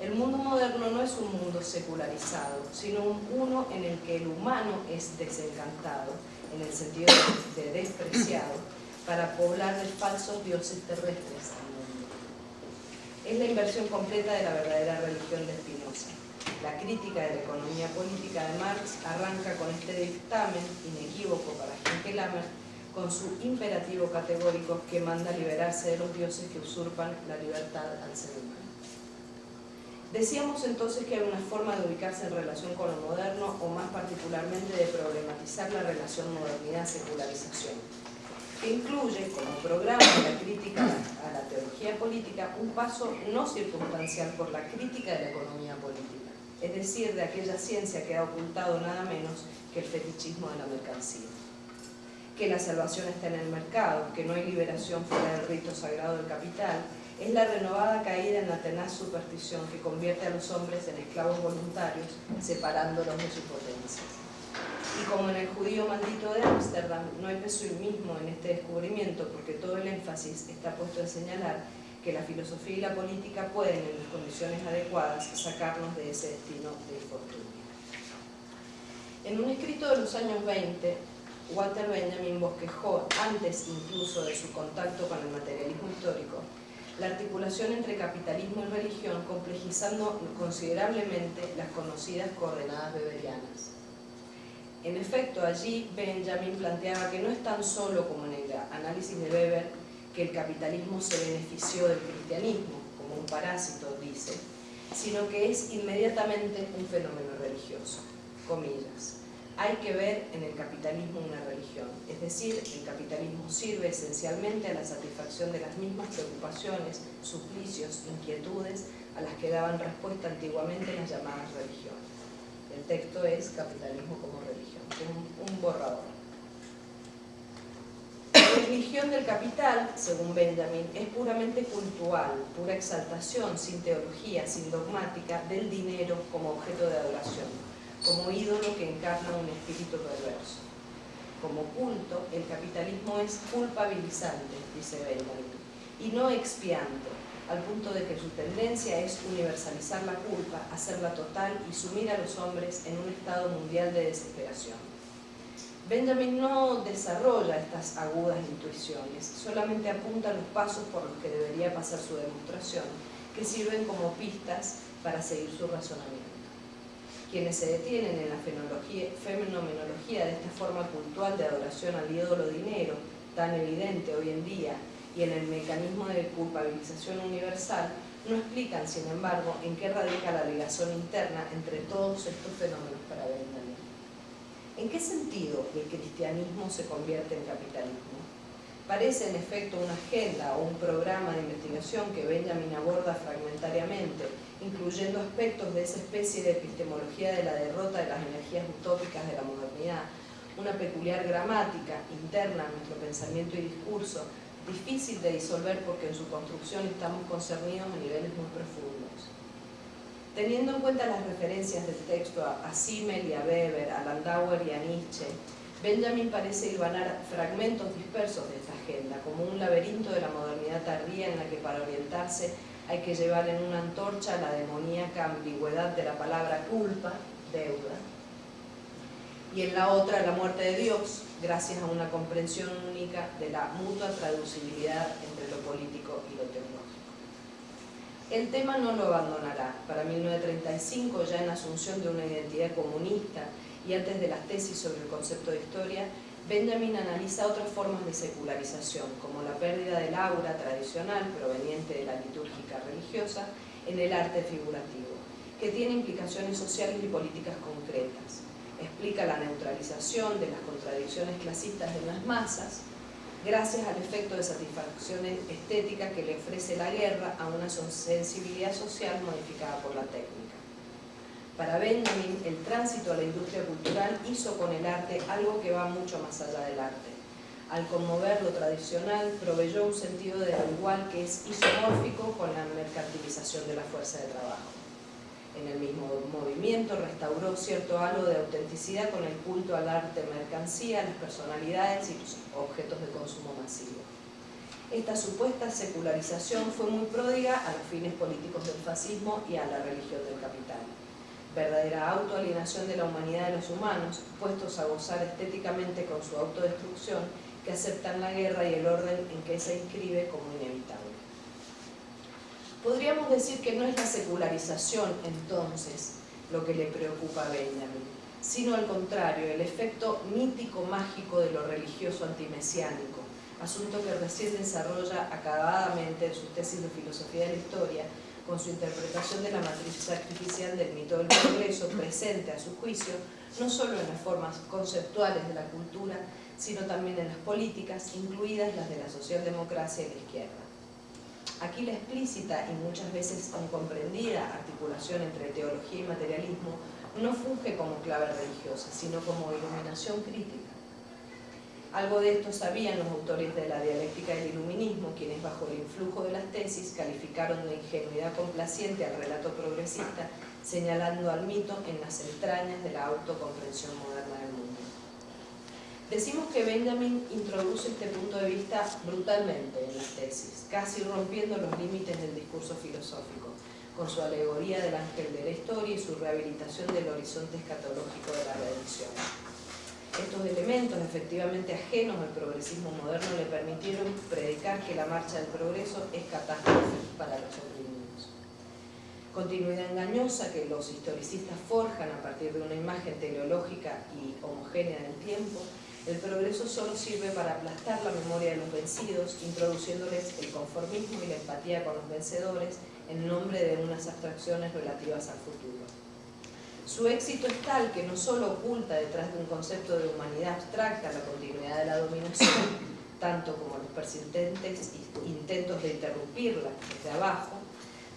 el mundo moderno no es un mundo secularizado, sino un uno en el que el humano es desencantado, en el sentido de despreciado, para poblar de falsos dioses terrestres al mundo. Es la inversión completa de la verdadera religión de Spinoza. La crítica de la economía política de Marx arranca con este dictamen inequívoco para Henkel-Hammer con su imperativo categórico que manda liberarse de los dioses que usurpan la libertad al ser humano. Decíamos entonces que hay una forma de ubicarse en relación con lo moderno o más particularmente de problematizar la relación modernidad-secularización, que incluye como programa de la crítica a la teología política un paso no circunstancial por la crítica de la economía política es decir, de aquella ciencia que ha ocultado nada menos que el fetichismo de la mercancía. Que la salvación está en el mercado, que no hay liberación fuera del rito sagrado del capital, es la renovada caída en la tenaz superstición que convierte a los hombres en esclavos voluntarios, separándolos de su potencia. Y como en el judío maldito de Ámsterdam, no hay mismo en este descubrimiento porque todo el énfasis está puesto en señalar que la filosofía y la política pueden, en las condiciones adecuadas, sacarnos de ese destino de infortunio. En un escrito de los años 20, Walter Benjamin bosquejó, antes incluso de su contacto con el materialismo histórico, la articulación entre capitalismo y religión, complejizando considerablemente las conocidas coordenadas beberianas. En efecto, allí Benjamin planteaba que no es tan solo como en el análisis de Weber que el capitalismo se benefició del cristianismo, como un parásito, dice, sino que es inmediatamente un fenómeno religioso, comillas. Hay que ver en el capitalismo una religión, es decir, el capitalismo sirve esencialmente a la satisfacción de las mismas preocupaciones, suplicios, inquietudes a las que daban respuesta antiguamente las llamadas religiones. El texto es Capitalismo como religión, un, un borrador. La religión del capital, según Benjamin, es puramente cultural, pura exaltación, sin teología, sin dogmática, del dinero como objeto de adoración, como ídolo que encarna un espíritu perverso. Como culto, el capitalismo es culpabilizante, dice Benjamin, y no expiante, al punto de que su tendencia es universalizar la culpa, hacerla total y sumir a los hombres en un estado mundial de desesperación. Benjamin no desarrolla estas agudas intuiciones, solamente apunta los pasos por los que debería pasar su demostración, que sirven como pistas para seguir su razonamiento. Quienes se detienen en la fenomenología de esta forma cultural de adoración al ídolo dinero, tan evidente hoy en día y en el mecanismo de culpabilización universal, no explican, sin embargo, en qué radica la ligación interna entre todos estos fenómenos para. ¿En qué sentido el cristianismo se convierte en capitalismo? Parece en efecto una agenda o un programa de investigación que Benjamin aborda fragmentariamente, incluyendo aspectos de esa especie de epistemología de la derrota de las energías utópicas de la modernidad, una peculiar gramática interna a nuestro pensamiento y discurso, difícil de disolver porque en su construcción estamos concernidos a niveles muy profundos. Teniendo en cuenta las referencias del texto a Simmel y a Weber, a Landauer y a Nietzsche, Benjamin parece hilvanar fragmentos dispersos de esta agenda, como un laberinto de la modernidad tardía en la que para orientarse hay que llevar en una antorcha la demoníaca ambigüedad de la palabra culpa, deuda, y en la otra la muerte de Dios, gracias a una comprensión única de la mutua traducibilidad entre lo político y lo teológico. El tema no lo abandonará. Para 1935, ya en asunción de una identidad comunista y antes de las tesis sobre el concepto de historia, Benjamin analiza otras formas de secularización, como la pérdida del aura tradicional proveniente de la litúrgica religiosa en el arte figurativo, que tiene implicaciones sociales y políticas concretas explica la neutralización de las contradicciones clasistas de las masas gracias al efecto de satisfacción estética que le ofrece la guerra a una sensibilidad social modificada por la técnica. Para Benjamin, el tránsito a la industria cultural hizo con el arte algo que va mucho más allá del arte. Al conmover lo tradicional, proveyó un sentido de lo igual que es isomórfico con la mercantilización de la fuerza de trabajo en el mismo movimiento, restauró cierto halo de autenticidad con el culto al arte mercancía, las personalidades y los objetos de consumo masivo. Esta supuesta secularización fue muy pródiga a los fines políticos del fascismo y a la religión del capital. Verdadera autoalienación de la humanidad de los humanos, puestos a gozar estéticamente con su autodestrucción, que aceptan la guerra y el orden en que se inscribe como inevitable. Podríamos decir que no es la secularización, entonces, lo que le preocupa a Benjamin, sino al contrario, el efecto mítico-mágico de lo religioso antimesiánico, asunto que recién desarrolla acabadamente en sus tesis de filosofía de la historia, con su interpretación de la matriz sacrificial del mito del progreso presente a su juicio, no solo en las formas conceptuales de la cultura, sino también en las políticas, incluidas las de la socialdemocracia y la izquierda. Aquí la explícita y muchas veces incomprendida articulación entre teología y materialismo no funge como clave religiosa, sino como iluminación crítica. Algo de esto sabían los autores de la dialéctica del iluminismo, quienes bajo el influjo de las tesis calificaron de ingenuidad complaciente al relato progresista, señalando al mito en las entrañas de la autocomprensión moderna del mundo. Decimos que Benjamin introduce este punto de vista brutalmente en las tesis, casi rompiendo los límites del discurso filosófico, con su alegoría del ángel de la historia y su rehabilitación del horizonte escatológico de la redención. Estos elementos, efectivamente ajenos al progresismo moderno, le permitieron predicar que la marcha del progreso es catástrofe para los oprimidos. Continuidad engañosa que los historicistas forjan a partir de una imagen teleológica y homogénea del tiempo, el progreso solo sirve para aplastar la memoria de los vencidos, introduciéndoles el conformismo y la empatía con los vencedores en nombre de unas abstracciones relativas al futuro. Su éxito es tal que no solo oculta detrás de un concepto de humanidad abstracta la continuidad de la dominación, tanto como los persistentes intentos de interrumpirla desde abajo,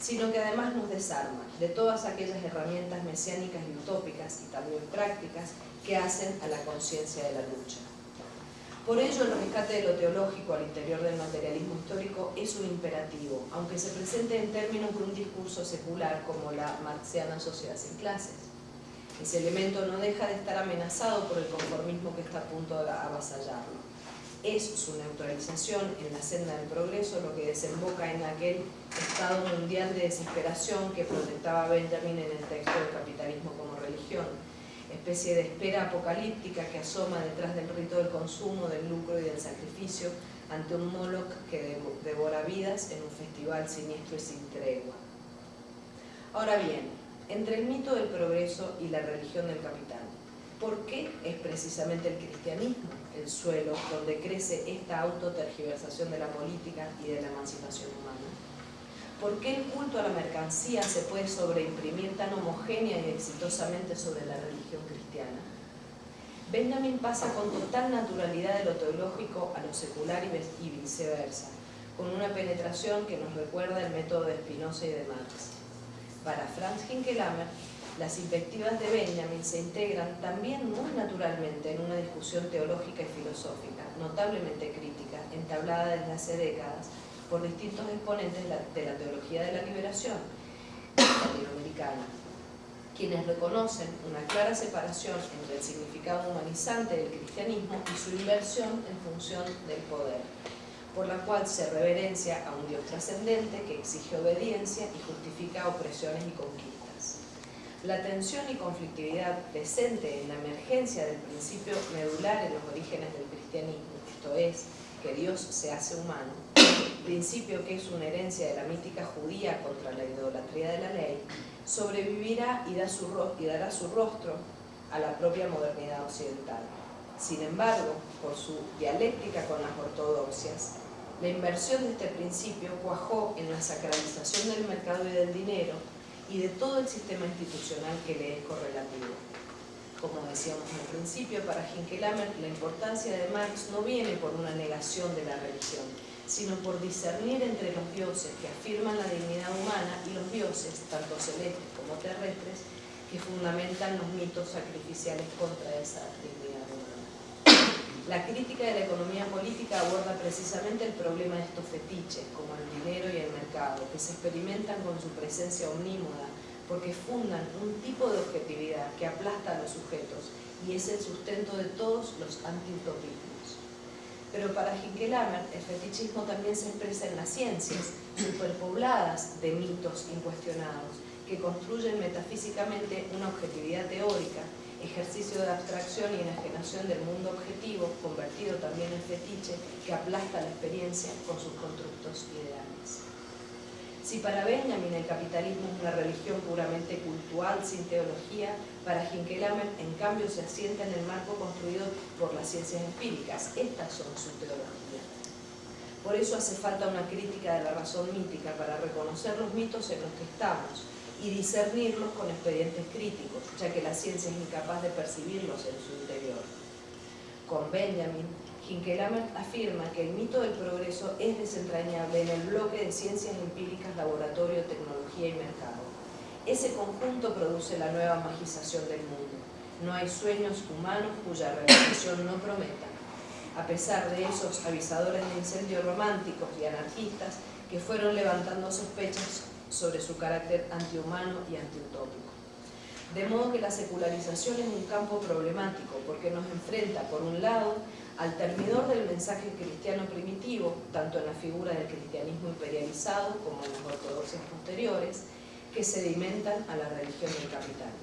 sino que además nos desarma de todas aquellas herramientas mesiánicas y utópicas y también prácticas que hacen a la conciencia de la lucha. Por ello, el rescate de lo teológico al interior del materialismo histórico es un imperativo, aunque se presente en términos de un discurso secular como la marxiana sociedad sin clases. Ese elemento no deja de estar amenazado por el conformismo que está a punto de avasallarlo. Es su neutralización en la senda del progreso lo que desemboca en aquel estado mundial de desesperación que protestaba Benjamin en el texto del capitalismo como religión, especie de espera apocalíptica que asoma detrás del rito del consumo, del lucro y del sacrificio ante un Moloch que devora vidas en un festival siniestro y sin tregua. Ahora bien, entre el mito del progreso y la religión del capital, ¿por qué es precisamente el cristianismo el suelo donde crece esta autotergiversación de la política y de la emancipación humana? ¿Por qué el culto a la mercancía se puede sobreimprimir tan homogénea y exitosamente sobre la religión cristiana? Benjamin pasa con total naturalidad de lo teológico a lo secular y viceversa, con una penetración que nos recuerda el método de Spinoza y de Marx. Para Franz Hinkelhammer, las invectivas de Benjamin se integran también muy naturalmente en una discusión teológica y filosófica, notablemente crítica, entablada desde hace décadas por distintos exponentes de la, teología de la liberación latinoamericana, quienes reconocen una clara separación entre el significado humanizante del cristianismo y su inversión en función del poder, por la cual se reverencia a un Dios trascendente que exige obediencia y justifica opresiones y conquistas. La tensión y conflictividad presente en la emergencia del principio medular en los orígenes del cristianismo, esto es, que Dios se hace humano, principio que es una herencia de la mítica judía contra la idolatría de la ley, sobrevivirá y, y dará su rostro a la propia modernidad occidental. Sin embargo, por su dialéctica con las ortodoxias, la inversión de este principio cuajó en la sacralización del mercado y del dinero y de todo el sistema institucional que le es correlativo. Como decíamos al principio, para Hinkelhammer la importancia de Marx no viene por una negación de la religión, sino por discernir entre los dioses que afirman la dignidad humana y los dioses, tanto celestes como terrestres, que fundamentan los mitos sacrificiales contra esa dignidad. La crítica de la economía política aborda precisamente el problema de estos fetiches, como el dinero y el mercado, que se experimentan con su presencia omnímoda, porque fundan un tipo de objetividad que aplasta a los sujetos y es el sustento de todos los antiutopismos. Pero para Hinkelhammer, el fetichismo también se expresa en las ciencias, superpobladas de mitos incuestionados, que construyen metafísicamente una objetividad teórica ejercicio de abstracción y enajenación del mundo objetivo, convertido también en fetiche, que aplasta la experiencia con sus constructos ideales. Si para Benjamin el capitalismo es una religión puramente cultural, sin teología, para Hinkelhammer en cambio se asienta en el marco construido por las ciencias empíricas. Estas son su teología. Por eso hace falta una crítica de la razón mítica para reconocer los mitos en los que estamos, y discernirlos con expedientes críticos, ya que la ciencia es incapaz de percibirlos en su interior. Con Benjamin, Hinkelhammer afirma que el mito del progreso es desentrañable en el bloque de ciencias empíricas, laboratorio, tecnología y mercado. Ese conjunto produce la nueva magización del mundo. No hay sueños humanos cuya realización no prometa, a pesar de esos avisadores de incendios románticos y anarquistas que fueron levantando sospechas sobre su carácter antihumano y antiutópico. De modo que la secularización es un campo problemático porque nos enfrenta, por un lado, al termidor del mensaje cristiano primitivo, tanto en la figura del cristianismo imperializado como en las ortodoxias posteriores, que sedimentan a la religión del capital.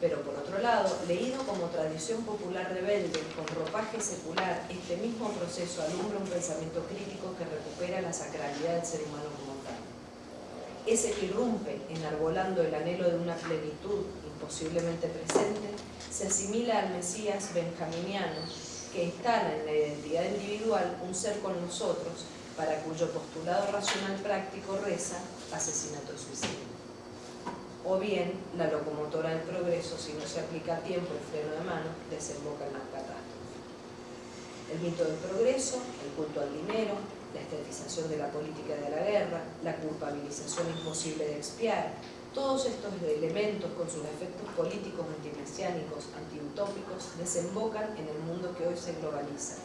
Pero por otro lado, leído como tradición popular rebelde, con ropaje secular, este mismo proceso alumbra un pensamiento crítico que recupera la sacralidad del ser humano ese que irrumpe enarbolando el anhelo de una plenitud imposiblemente presente, se asimila al Mesías benjaminiano que instala en la identidad individual un ser con nosotros para cuyo postulado racional práctico reza asesinato suicidio. O bien, la locomotora del progreso, si no se aplica a tiempo el freno de mano, desemboca en la catástrofe. El mito del progreso, el culto al dinero, la estetización de la política de la guerra, la culpabilización imposible de expiar, todos estos elementos con sus efectos políticos antimesiánicos, antiutópicos, desembocan en el mundo que hoy se globaliza,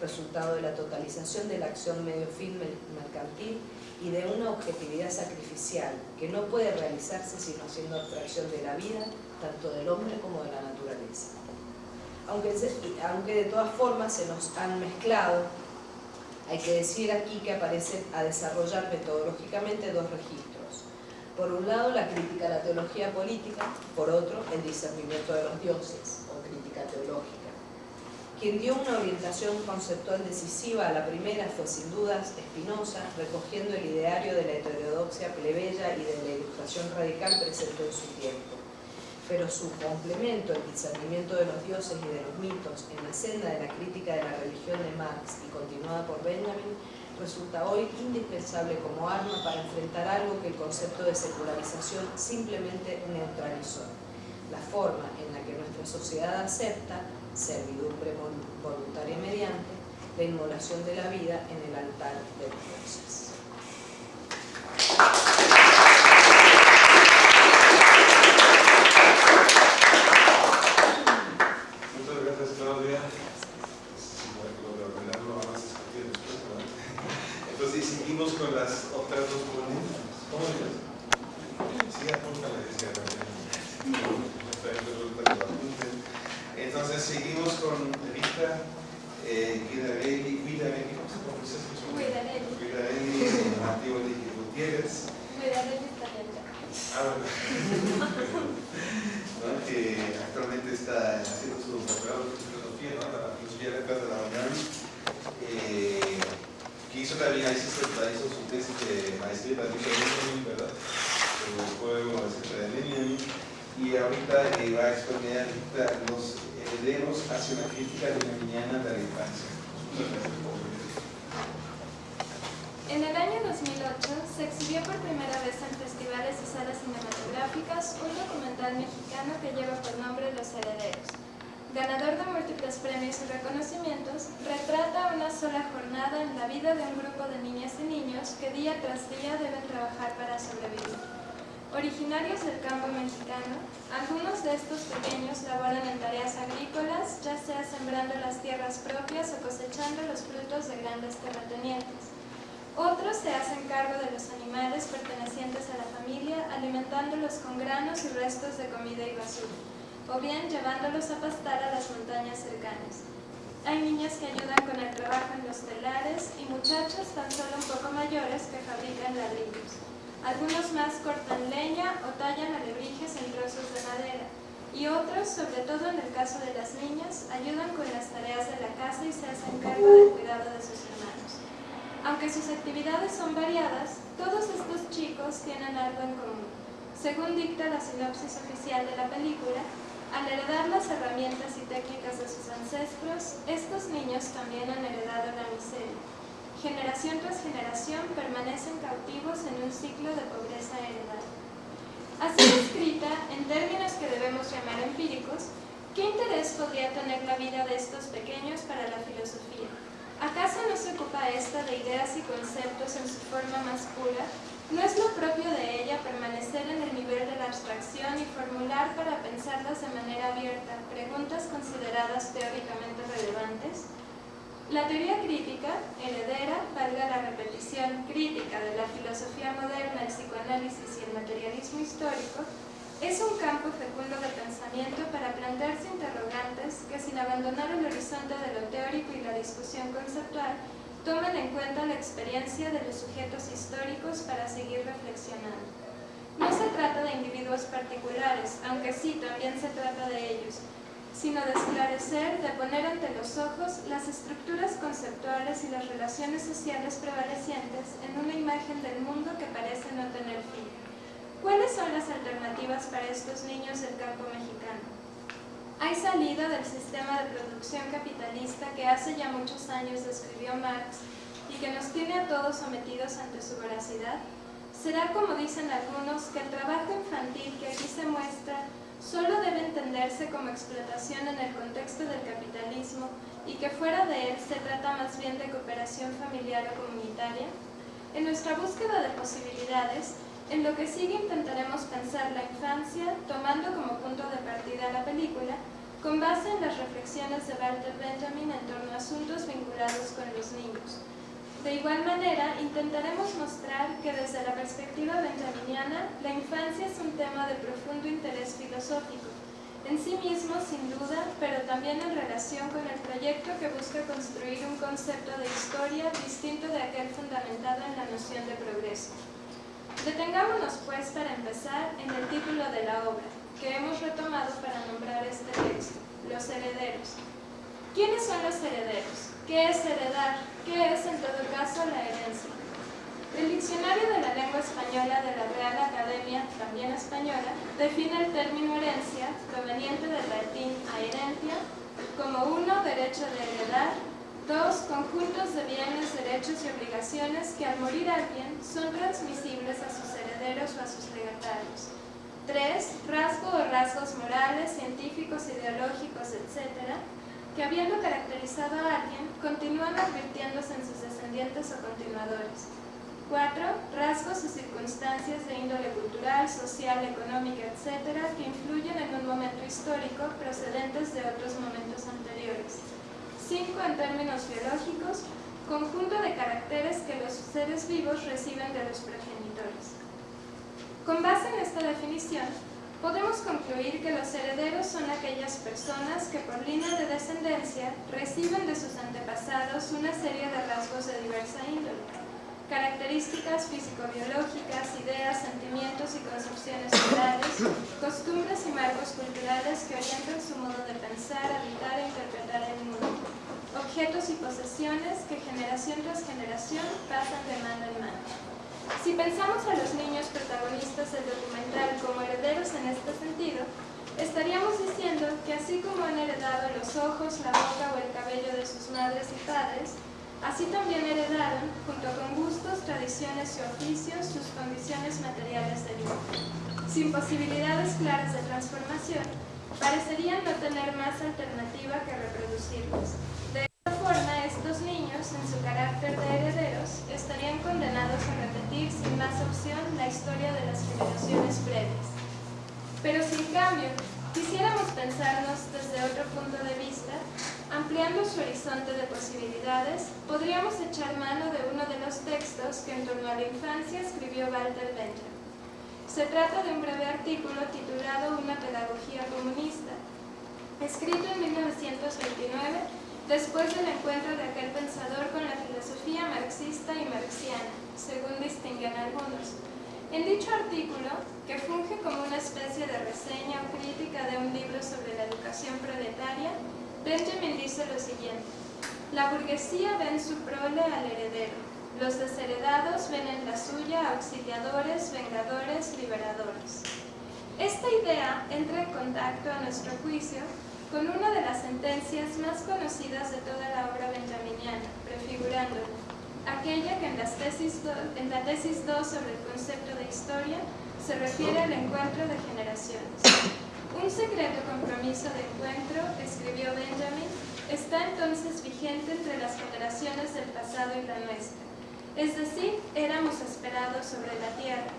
resultado de la totalización de la acción medio fin mercantil y de una objetividad sacrificial que no puede realizarse sino haciendo abstracción de la vida, tanto del hombre como de la naturaleza. Aunque, aunque de todas formas se nos han mezclado hay que decir aquí que aparecen a desarrollar metodológicamente dos registros. Por un lado, la crítica a la teología política, por otro, el discernimiento de los dioses, o crítica teológica. Quien dio una orientación conceptual decisiva a la primera fue sin dudas Spinoza, recogiendo el ideario de la heterodoxia plebeya y de la ilustración radical presente en su tiempo. Pero su complemento, el discernimiento de los dioses y de los mitos en la senda de la crítica de la religión de Marx y continuada por Benjamin, resulta hoy indispensable como arma para enfrentar algo que el concepto de secularización simplemente neutralizó, la forma en la que nuestra sociedad acepta, servidumbre voluntaria mediante, la inmolación de la vida en el altar de los dioses. Algunos de estos pequeños laboran en tareas agrícolas, ya sea sembrando las tierras propias o cosechando los frutos de grandes terratenientes. Otros se hacen cargo de los animales pertenecientes a la familia, alimentándolos con granos y restos de comida y basura, o bien llevándolos a pastar a las montañas cercanas. Hay niñas que ayudan con el trabajo en los telares y muchachos tan solo un poco mayores que fabrican ladrillos. Algunos más cortan leña o tallan alebrijes en trozos de madera, y otros, sobre todo en el caso de las niñas, ayudan con las tareas de la casa y se hacen cargo del cuidado de sus hermanos. Aunque sus actividades son variadas, todos estos chicos tienen algo en común. Según dicta la sinopsis oficial de la película, al heredar las herramientas y técnicas de sus ancestros, estos niños también han heredado la miseria generación tras generación permanecen cautivos en un ciclo de pobreza heredada. Así escrita, en términos que debemos llamar empíricos, ¿qué interés podría tener la vida de estos pequeños para la filosofía? ¿Acaso no se ocupa esta de ideas y conceptos en su forma más pura? ¿No es lo propio de ella permanecer en el nivel de la abstracción y formular para pensarlas de manera abierta preguntas consideradas teóricamente relevantes? La teoría crítica, heredera, valga la repetición crítica de la filosofía moderna, el psicoanálisis y el materialismo histórico, es un campo fecundo de pensamiento para plantearse interrogantes que sin abandonar el horizonte de lo teórico y la discusión conceptual, tomen en cuenta la experiencia de los sujetos históricos para seguir reflexionando. No se trata de individuos particulares, aunque sí también se trata de ellos, sino de esclarecer, de poner ante los ojos las estructuras conceptuales y las relaciones sociales prevalecientes en una imagen del mundo que parece no tener fin. ¿Cuáles son las alternativas para estos niños del campo mexicano? ¿Hay salida del sistema de producción capitalista que hace ya muchos años describió Marx y que nos tiene a todos sometidos ante su voracidad? ¿Será como dicen algunos que el trabajo infantil que aquí se muestra solo debe entenderse como explotación en el contexto del capitalismo y que fuera de él se trata más bien de cooperación familiar o comunitaria? En nuestra búsqueda de posibilidades, en lo que sigue intentaremos pensar la infancia tomando como punto de partida la película con base en las reflexiones de Walter Benjamin en torno a asuntos vinculados con los niños, de igual manera, intentaremos mostrar que desde la perspectiva benjaminiana, la infancia es un tema de profundo interés filosófico, en sí mismo sin duda, pero también en relación con el proyecto que busca construir un concepto de historia distinto de aquel fundamentado en la noción de progreso. Detengámonos pues para empezar en el título de la obra, que hemos retomado para nombrar este texto, Los herederos. ¿Quiénes son los herederos? ¿Qué es heredar? ¿Qué es en todo caso la herencia? El Diccionario de la Lengua Española de la Real Academia, también española, define el término herencia, proveniente del latín herencia, como uno, derecho de heredar, dos, conjuntos de bienes, derechos y obligaciones que al morir alguien son transmisibles a sus herederos o a sus legatarios. Tres, rasgo o rasgos morales, científicos, ideológicos, etc., que habiendo caracterizado a alguien, continúan advirtiéndose en sus descendientes o continuadores. 4. Rasgos o circunstancias de índole cultural, social, económica, etc., que influyen en un momento histórico procedentes de otros momentos anteriores. 5. En términos biológicos, conjunto de caracteres que los seres vivos reciben de los progenitores. Con base en esta definición, podemos concluir que los herederos son aquellas personas que por línea de descendencia reciben de sus antepasados una serie de rasgos de diversa índole características físico-biológicas, ideas, sentimientos y concepciones morales, costumbres y marcos culturales que orientan su modo de pensar, habitar e interpretar el mundo, objetos y posesiones que generación tras generación pasan de mano en mano. Si pensamos a los niños protagonistas del documental como herederos en este sentido, estaríamos diciendo que así como han heredado los ojos, la boca o el cabello de sus madres y padres, Así también heredaron, junto con gustos, tradiciones y oficios, sus condiciones materiales de vida. Sin posibilidades claras de transformación, parecerían no tener más alternativa que reproducirlos. De esta forma, estos niños, en su carácter de herederos, estarían condenados a repetir sin más opción la historia de las generaciones previas. Pero sin cambio, quisiéramos pensarnos desde otro punto de vista, Ampliando su horizonte de posibilidades, podríamos echar mano de uno de los textos que en torno a la infancia escribió Walter Benjamin. Se trata de un breve artículo titulado Una pedagogía comunista, escrito en 1929 después del encuentro de aquel pensador con la filosofía marxista y marxiana, según distinguen algunos. En dicho artículo, que funge como una especie de reseña o crítica de un libro sobre la educación proletaria, Benjamin dice lo siguiente, la burguesía ve en su prole al heredero, los desheredados ven en la suya auxiliadores, vengadores, liberadores. Esta idea entra en contacto, a nuestro juicio, con una de las sentencias más conocidas de toda la obra benjaminiana, prefigurándola, aquella que en, la tesis 2 sobre el concepto de historia se refiere al encuentro de generaciones. Un secreto compromiso de encuentro, escribió Benjamin, está entonces vigente entre las generaciones del pasado y la nuestra. Es decir, éramos esperados sobre la tierra.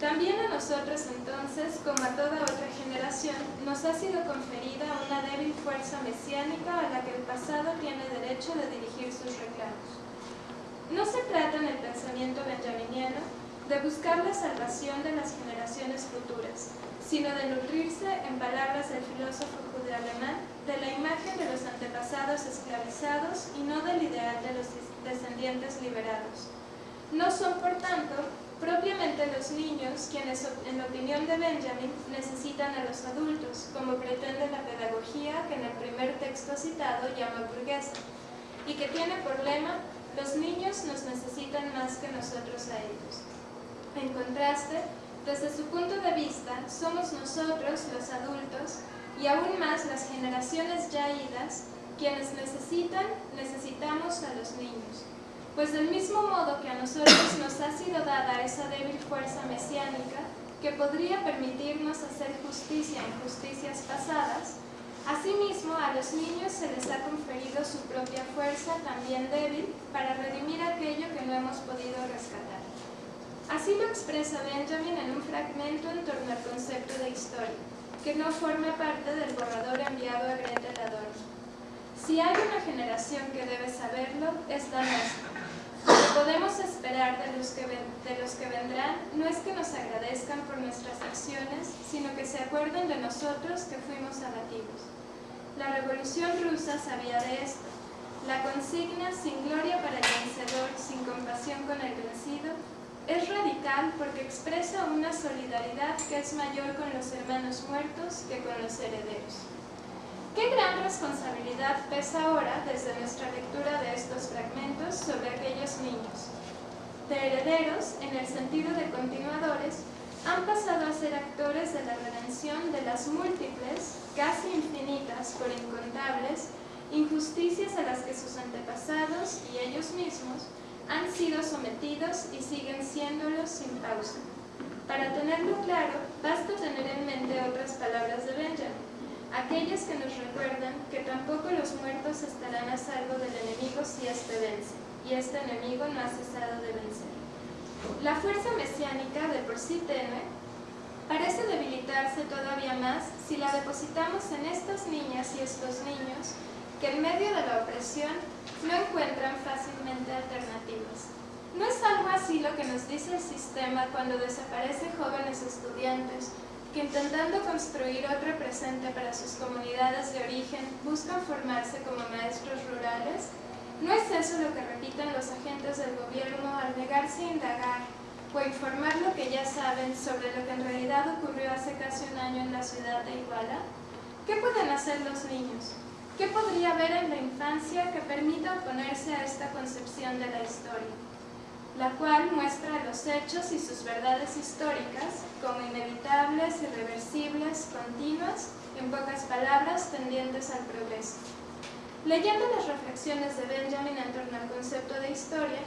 También a nosotros entonces, como a toda otra generación, nos ha sido conferida una débil fuerza mesiánica a la que el pasado tiene derecho de dirigir sus reclamos. No se trata en el pensamiento benjaminiano de buscar la salvación de las generaciones futuras, sino de nutrirse, en palabras del filósofo judeo-alemán, de la imagen de los antepasados esclavizados y no del ideal de los descendientes liberados. No son, por tanto, propiamente los niños quienes, en opinión de Benjamin, necesitan a los adultos, como pretende la pedagogía que en el primer texto citado llama burguesa, y que tiene por lema, los niños nos necesitan más que nosotros a ellos. En contraste, desde su punto de vista, somos nosotros, los adultos, y aún más las generaciones ya idas, quienes necesitan, necesitamos a los niños. Pues del mismo modo que a nosotros nos ha sido dada esa débil fuerza mesiánica que podría permitirnos hacer justicia en justicias pasadas, asimismo a los niños se les ha conferido su propia fuerza también débil para redimir aquello que no hemos podido rescatar. Así lo expresa Benjamin en un fragmento en torno al concepto de historia, que no forma parte del borrador enviado a Gretel Adorno. Si hay una generación que debe saberlo, es la nuestra. Podemos esperar de los, que de los que vendrán no es que nos agradezcan por nuestras acciones, sino que se acuerden de nosotros que fuimos abatidos. La revolución rusa sabía de esto. La consigna sin gloria para el vencedor, sin compasión con el vencido, es radical porque expresa una solidaridad que es mayor con los hermanos muertos que con los herederos. ¿Qué gran responsabilidad pesa ahora desde nuestra lectura de estos fragmentos sobre aquellos niños? de herederos, en el sentido de continuadores, han pasado a ser actores de la redención de las múltiples, casi infinitas por incontables, injusticias a las que sus antepasados y ellos mismos han sido sometidos y siguen siéndolo sin pausa. Para tenerlo claro, basta tener en mente otras palabras de Benjamin, aquellas que nos recuerdan que tampoco los muertos estarán a salvo del enemigo si éste vence, y este enemigo no ha cesado de vencer. La fuerza mesiánica, de por sí tenue, parece debilitarse todavía más si la depositamos en estas niñas y estos niños que en medio de la opresión no encuentran fácilmente alternativas. ¿No es algo así lo que nos dice el sistema cuando desaparecen jóvenes estudiantes que intentando construir otro presente para sus comunidades de origen buscan formarse como maestros rurales? ¿No es eso lo que repiten los agentes del gobierno al negarse a indagar o informar lo que ya saben sobre lo que en realidad ocurrió hace casi un año en la ciudad de Iguala? ¿Qué pueden hacer los niños? ¿Qué podría haber en la infancia que permita oponerse a esta concepción de la historia? La cual muestra los hechos y sus verdades históricas como inevitables, irreversibles, continuas, en pocas palabras, tendientes al progreso. Leyendo las reflexiones de Benjamin en torno al concepto de historia,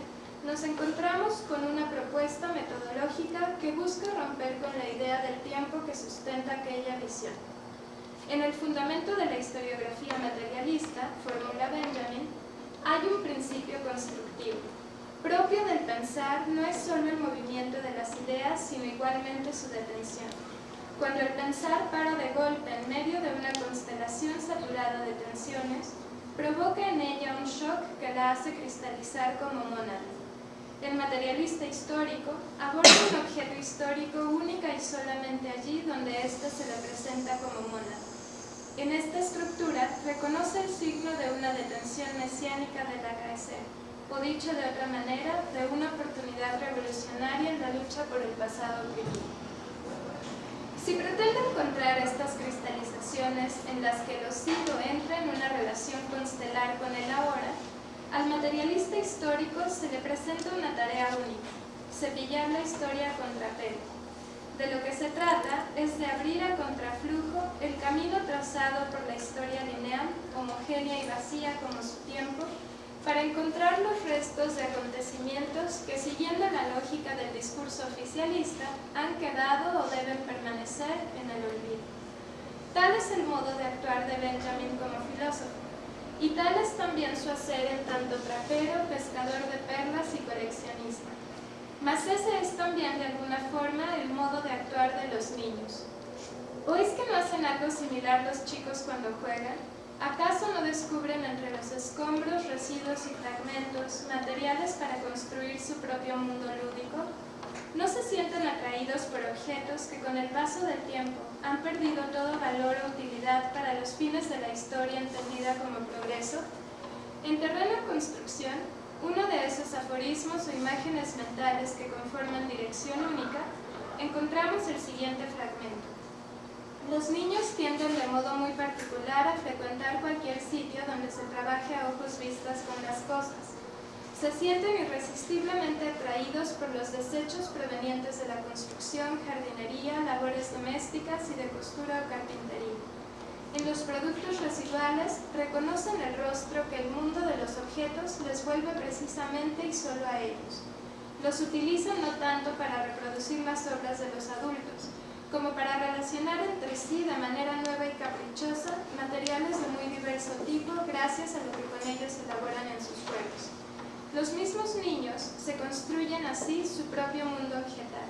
nos encontramos con una propuesta metodológica que busca romper con la idea del tiempo que sustenta aquella visión. En el fundamento de la historiografía materialista, formula Benjamin, hay un principio constructivo, propio del pensar no es solo el movimiento de las ideas, sino igualmente su detención. Cuando el pensar para de golpe en medio de una constelación saturada de tensiones, provoca en ella un shock que la hace cristalizar como monada. El materialista histórico aborda un objeto histórico única y solamente allí donde éste se le presenta como monada. En esta estructura reconoce el signo de una detención mesiánica del acaecer, o dicho de otra manera, de una oportunidad revolucionaria en la lucha por el pasado primitivo. Si pretende encontrar estas cristalizaciones en las que lo siglo entra en una relación constelar con el ahora, al materialista histórico se le presenta una tarea única, cepillar la historia a contrapelo. De lo que se trata es de abrir a contraflujo el camino trazado por la historia lineal, homogénea y vacía como su tiempo, para encontrar los restos de acontecimientos que, siguiendo la lógica del discurso oficialista, han quedado o deben permanecer en el olvido. Tal es el modo de actuar de Benjamin como filósofo, y tal es también su hacer en tanto trapero, pescador de perlas y coleccionista. Mas ese es también de alguna forma el modo de actuar de los niños. ¿O es que no hacen algo similar los chicos cuando juegan? ¿Acaso no descubren entre los escombros, residuos y fragmentos materiales para construir su propio mundo lúdico? ¿No se sienten atraídos por objetos que con el paso del tiempo han perdido todo valor o utilidad para los fines de la historia entendida como progreso? En terreno construcción, uno de esos aforismos o imágenes mentales que conforman dirección única, encontramos el siguiente fragmento. Los niños tienden de modo muy particular a frecuentar cualquier sitio donde se trabaje a ojos vistas con las cosas. Se sienten irresistiblemente atraídos por los desechos provenientes de la construcción, jardinería, labores domésticas y de costura o carpintería. En los productos residuales reconocen el rostro que el mundo de los objetos les vuelve precisamente y solo a ellos. Los utilizan no tanto para reproducir las obras de los adultos, como para relacionar entre sí de manera nueva y caprichosa materiales de muy diverso tipo gracias a lo que con ellos elaboran en sus juegos. Los mismos niños se construyen así su propio mundo objetal,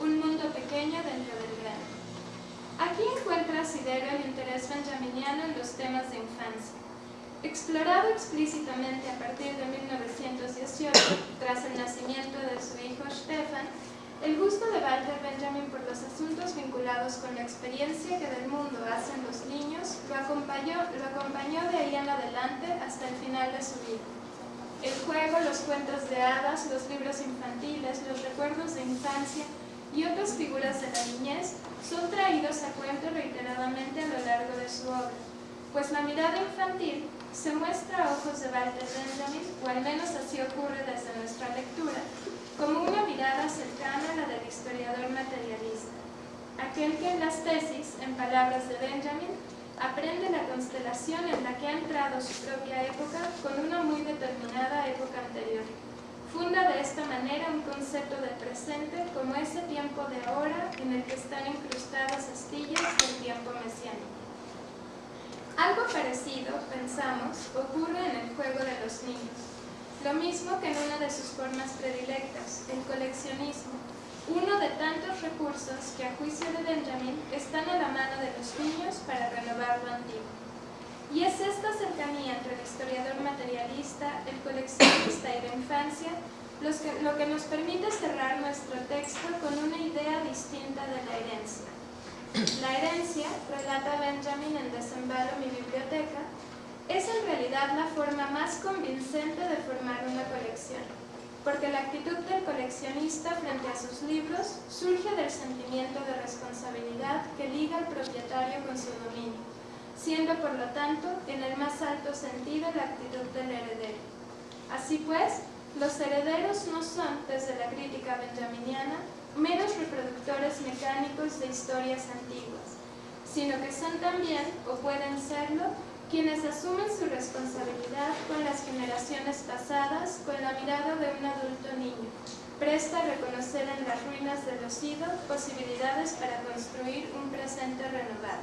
un mundo pequeño dentro del grande. Aquí encuentra Sidero el interés benjaminiano en los temas de infancia. Explorado explícitamente a partir de 1918, tras el nacimiento de su hijo Stefan, el gusto de Walter Benjamin por los asuntos vinculados con la experiencia que del mundo hacen los niños lo acompañó, lo acompañó de ahí en adelante hasta el final de su vida. El juego, los cuentos de hadas, los libros infantiles, los recuerdos de infancia y otras figuras de la niñez son traídos a cuento reiteradamente a lo largo de su obra, pues la mirada infantil se muestra a ojos de Walter Benjamin, o al menos así ocurre desde nuestra lectura, como una mirada cercana a la del historiador materialista, aquel que en las tesis, en palabras de Benjamin, aprende la constelación en la que ha entrado su propia época con una muy determinada época anterior. Funda de esta manera un concepto del presente como ese tiempo de ahora en el que están incrustadas astillas del tiempo mesiánico. Algo parecido, pensamos, ocurre en el juego de los niños. Lo mismo que en una de sus formas predilectas, el coleccionismo, uno de tantos recursos que a juicio de Benjamin están a la mano de los niños para renovar lo antiguo. Y es esta cercanía entre el historiador materialista, el coleccionista y la infancia lo que nos permite cerrar nuestro texto con una idea distinta de la herencia. La herencia, relata Benjamin en Desembalo mi biblioteca, es en realidad la forma más convincente de formar una colección porque la actitud del coleccionista frente a sus libros surge del sentimiento de responsabilidad que liga al propietario con su dominio, siendo por lo tanto en el más alto sentido la actitud del heredero. Así pues, los herederos no son, desde la crítica benjaminiana, meros reproductores mecánicos de historias antiguas, sino que son también, o pueden serlo, quienes asumen su responsabilidad con las generaciones pasadas con la mirada de un adulto niño, presta a reconocer en las ruinas de idos posibilidades para construir un presente renovado.